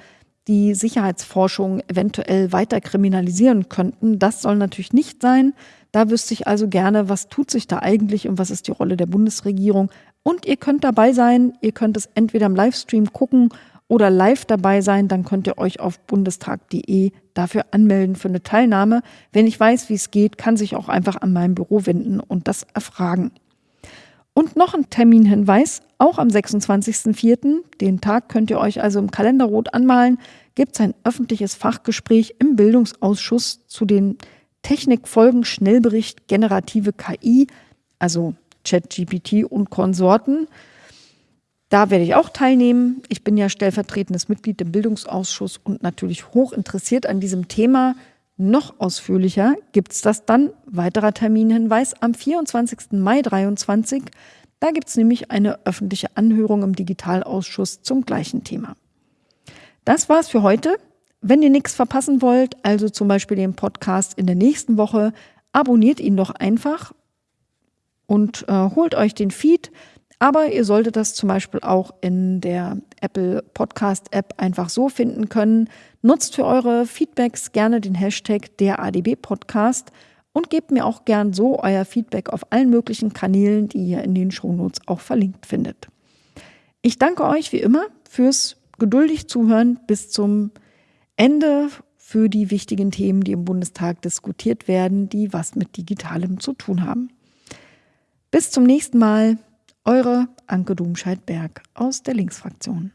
S1: die Sicherheitsforschung eventuell weiter kriminalisieren könnten. Das soll natürlich nicht sein. Da wüsste ich also gerne, was tut sich da eigentlich und was ist die Rolle der Bundesregierung. Und ihr könnt dabei sein, ihr könnt es entweder im Livestream gucken oder live dabei sein, dann könnt ihr euch auf bundestag.de dafür anmelden für eine Teilnahme. Wenn ich weiß, wie es geht, kann sich auch einfach an mein Büro wenden und das erfragen. Und noch ein Terminhinweis, auch am 26.04., den Tag könnt ihr euch also im Kalender rot anmalen, gibt es ein öffentliches Fachgespräch im Bildungsausschuss zu den Technikfolgen Schnellbericht generative KI, also ChatGPT und Konsorten. Da werde ich auch teilnehmen. Ich bin ja stellvertretendes Mitglied im Bildungsausschuss und natürlich hoch interessiert an diesem Thema. Noch ausführlicher gibt es das dann, weiterer Terminhinweis, am 24. Mai 2023. Da gibt es nämlich eine öffentliche Anhörung im Digitalausschuss zum gleichen Thema. Das war's für heute. Wenn ihr nichts verpassen wollt, also zum Beispiel den Podcast in der nächsten Woche, abonniert ihn doch einfach und äh, holt euch den Feed. Aber ihr solltet das zum Beispiel auch in der Apple Podcast App einfach so finden können. Nutzt für eure Feedbacks gerne den Hashtag der ADB Podcast und gebt mir auch gern so euer Feedback auf allen möglichen Kanälen, die ihr in den Shownotes auch verlinkt findet. Ich danke euch wie immer fürs geduldig zuhören bis zum Ende für die wichtigen Themen, die im Bundestag diskutiert werden, die was mit Digitalem zu tun haben. Bis zum nächsten Mal, eure Anke Domscheit-Berg aus der Linksfraktion.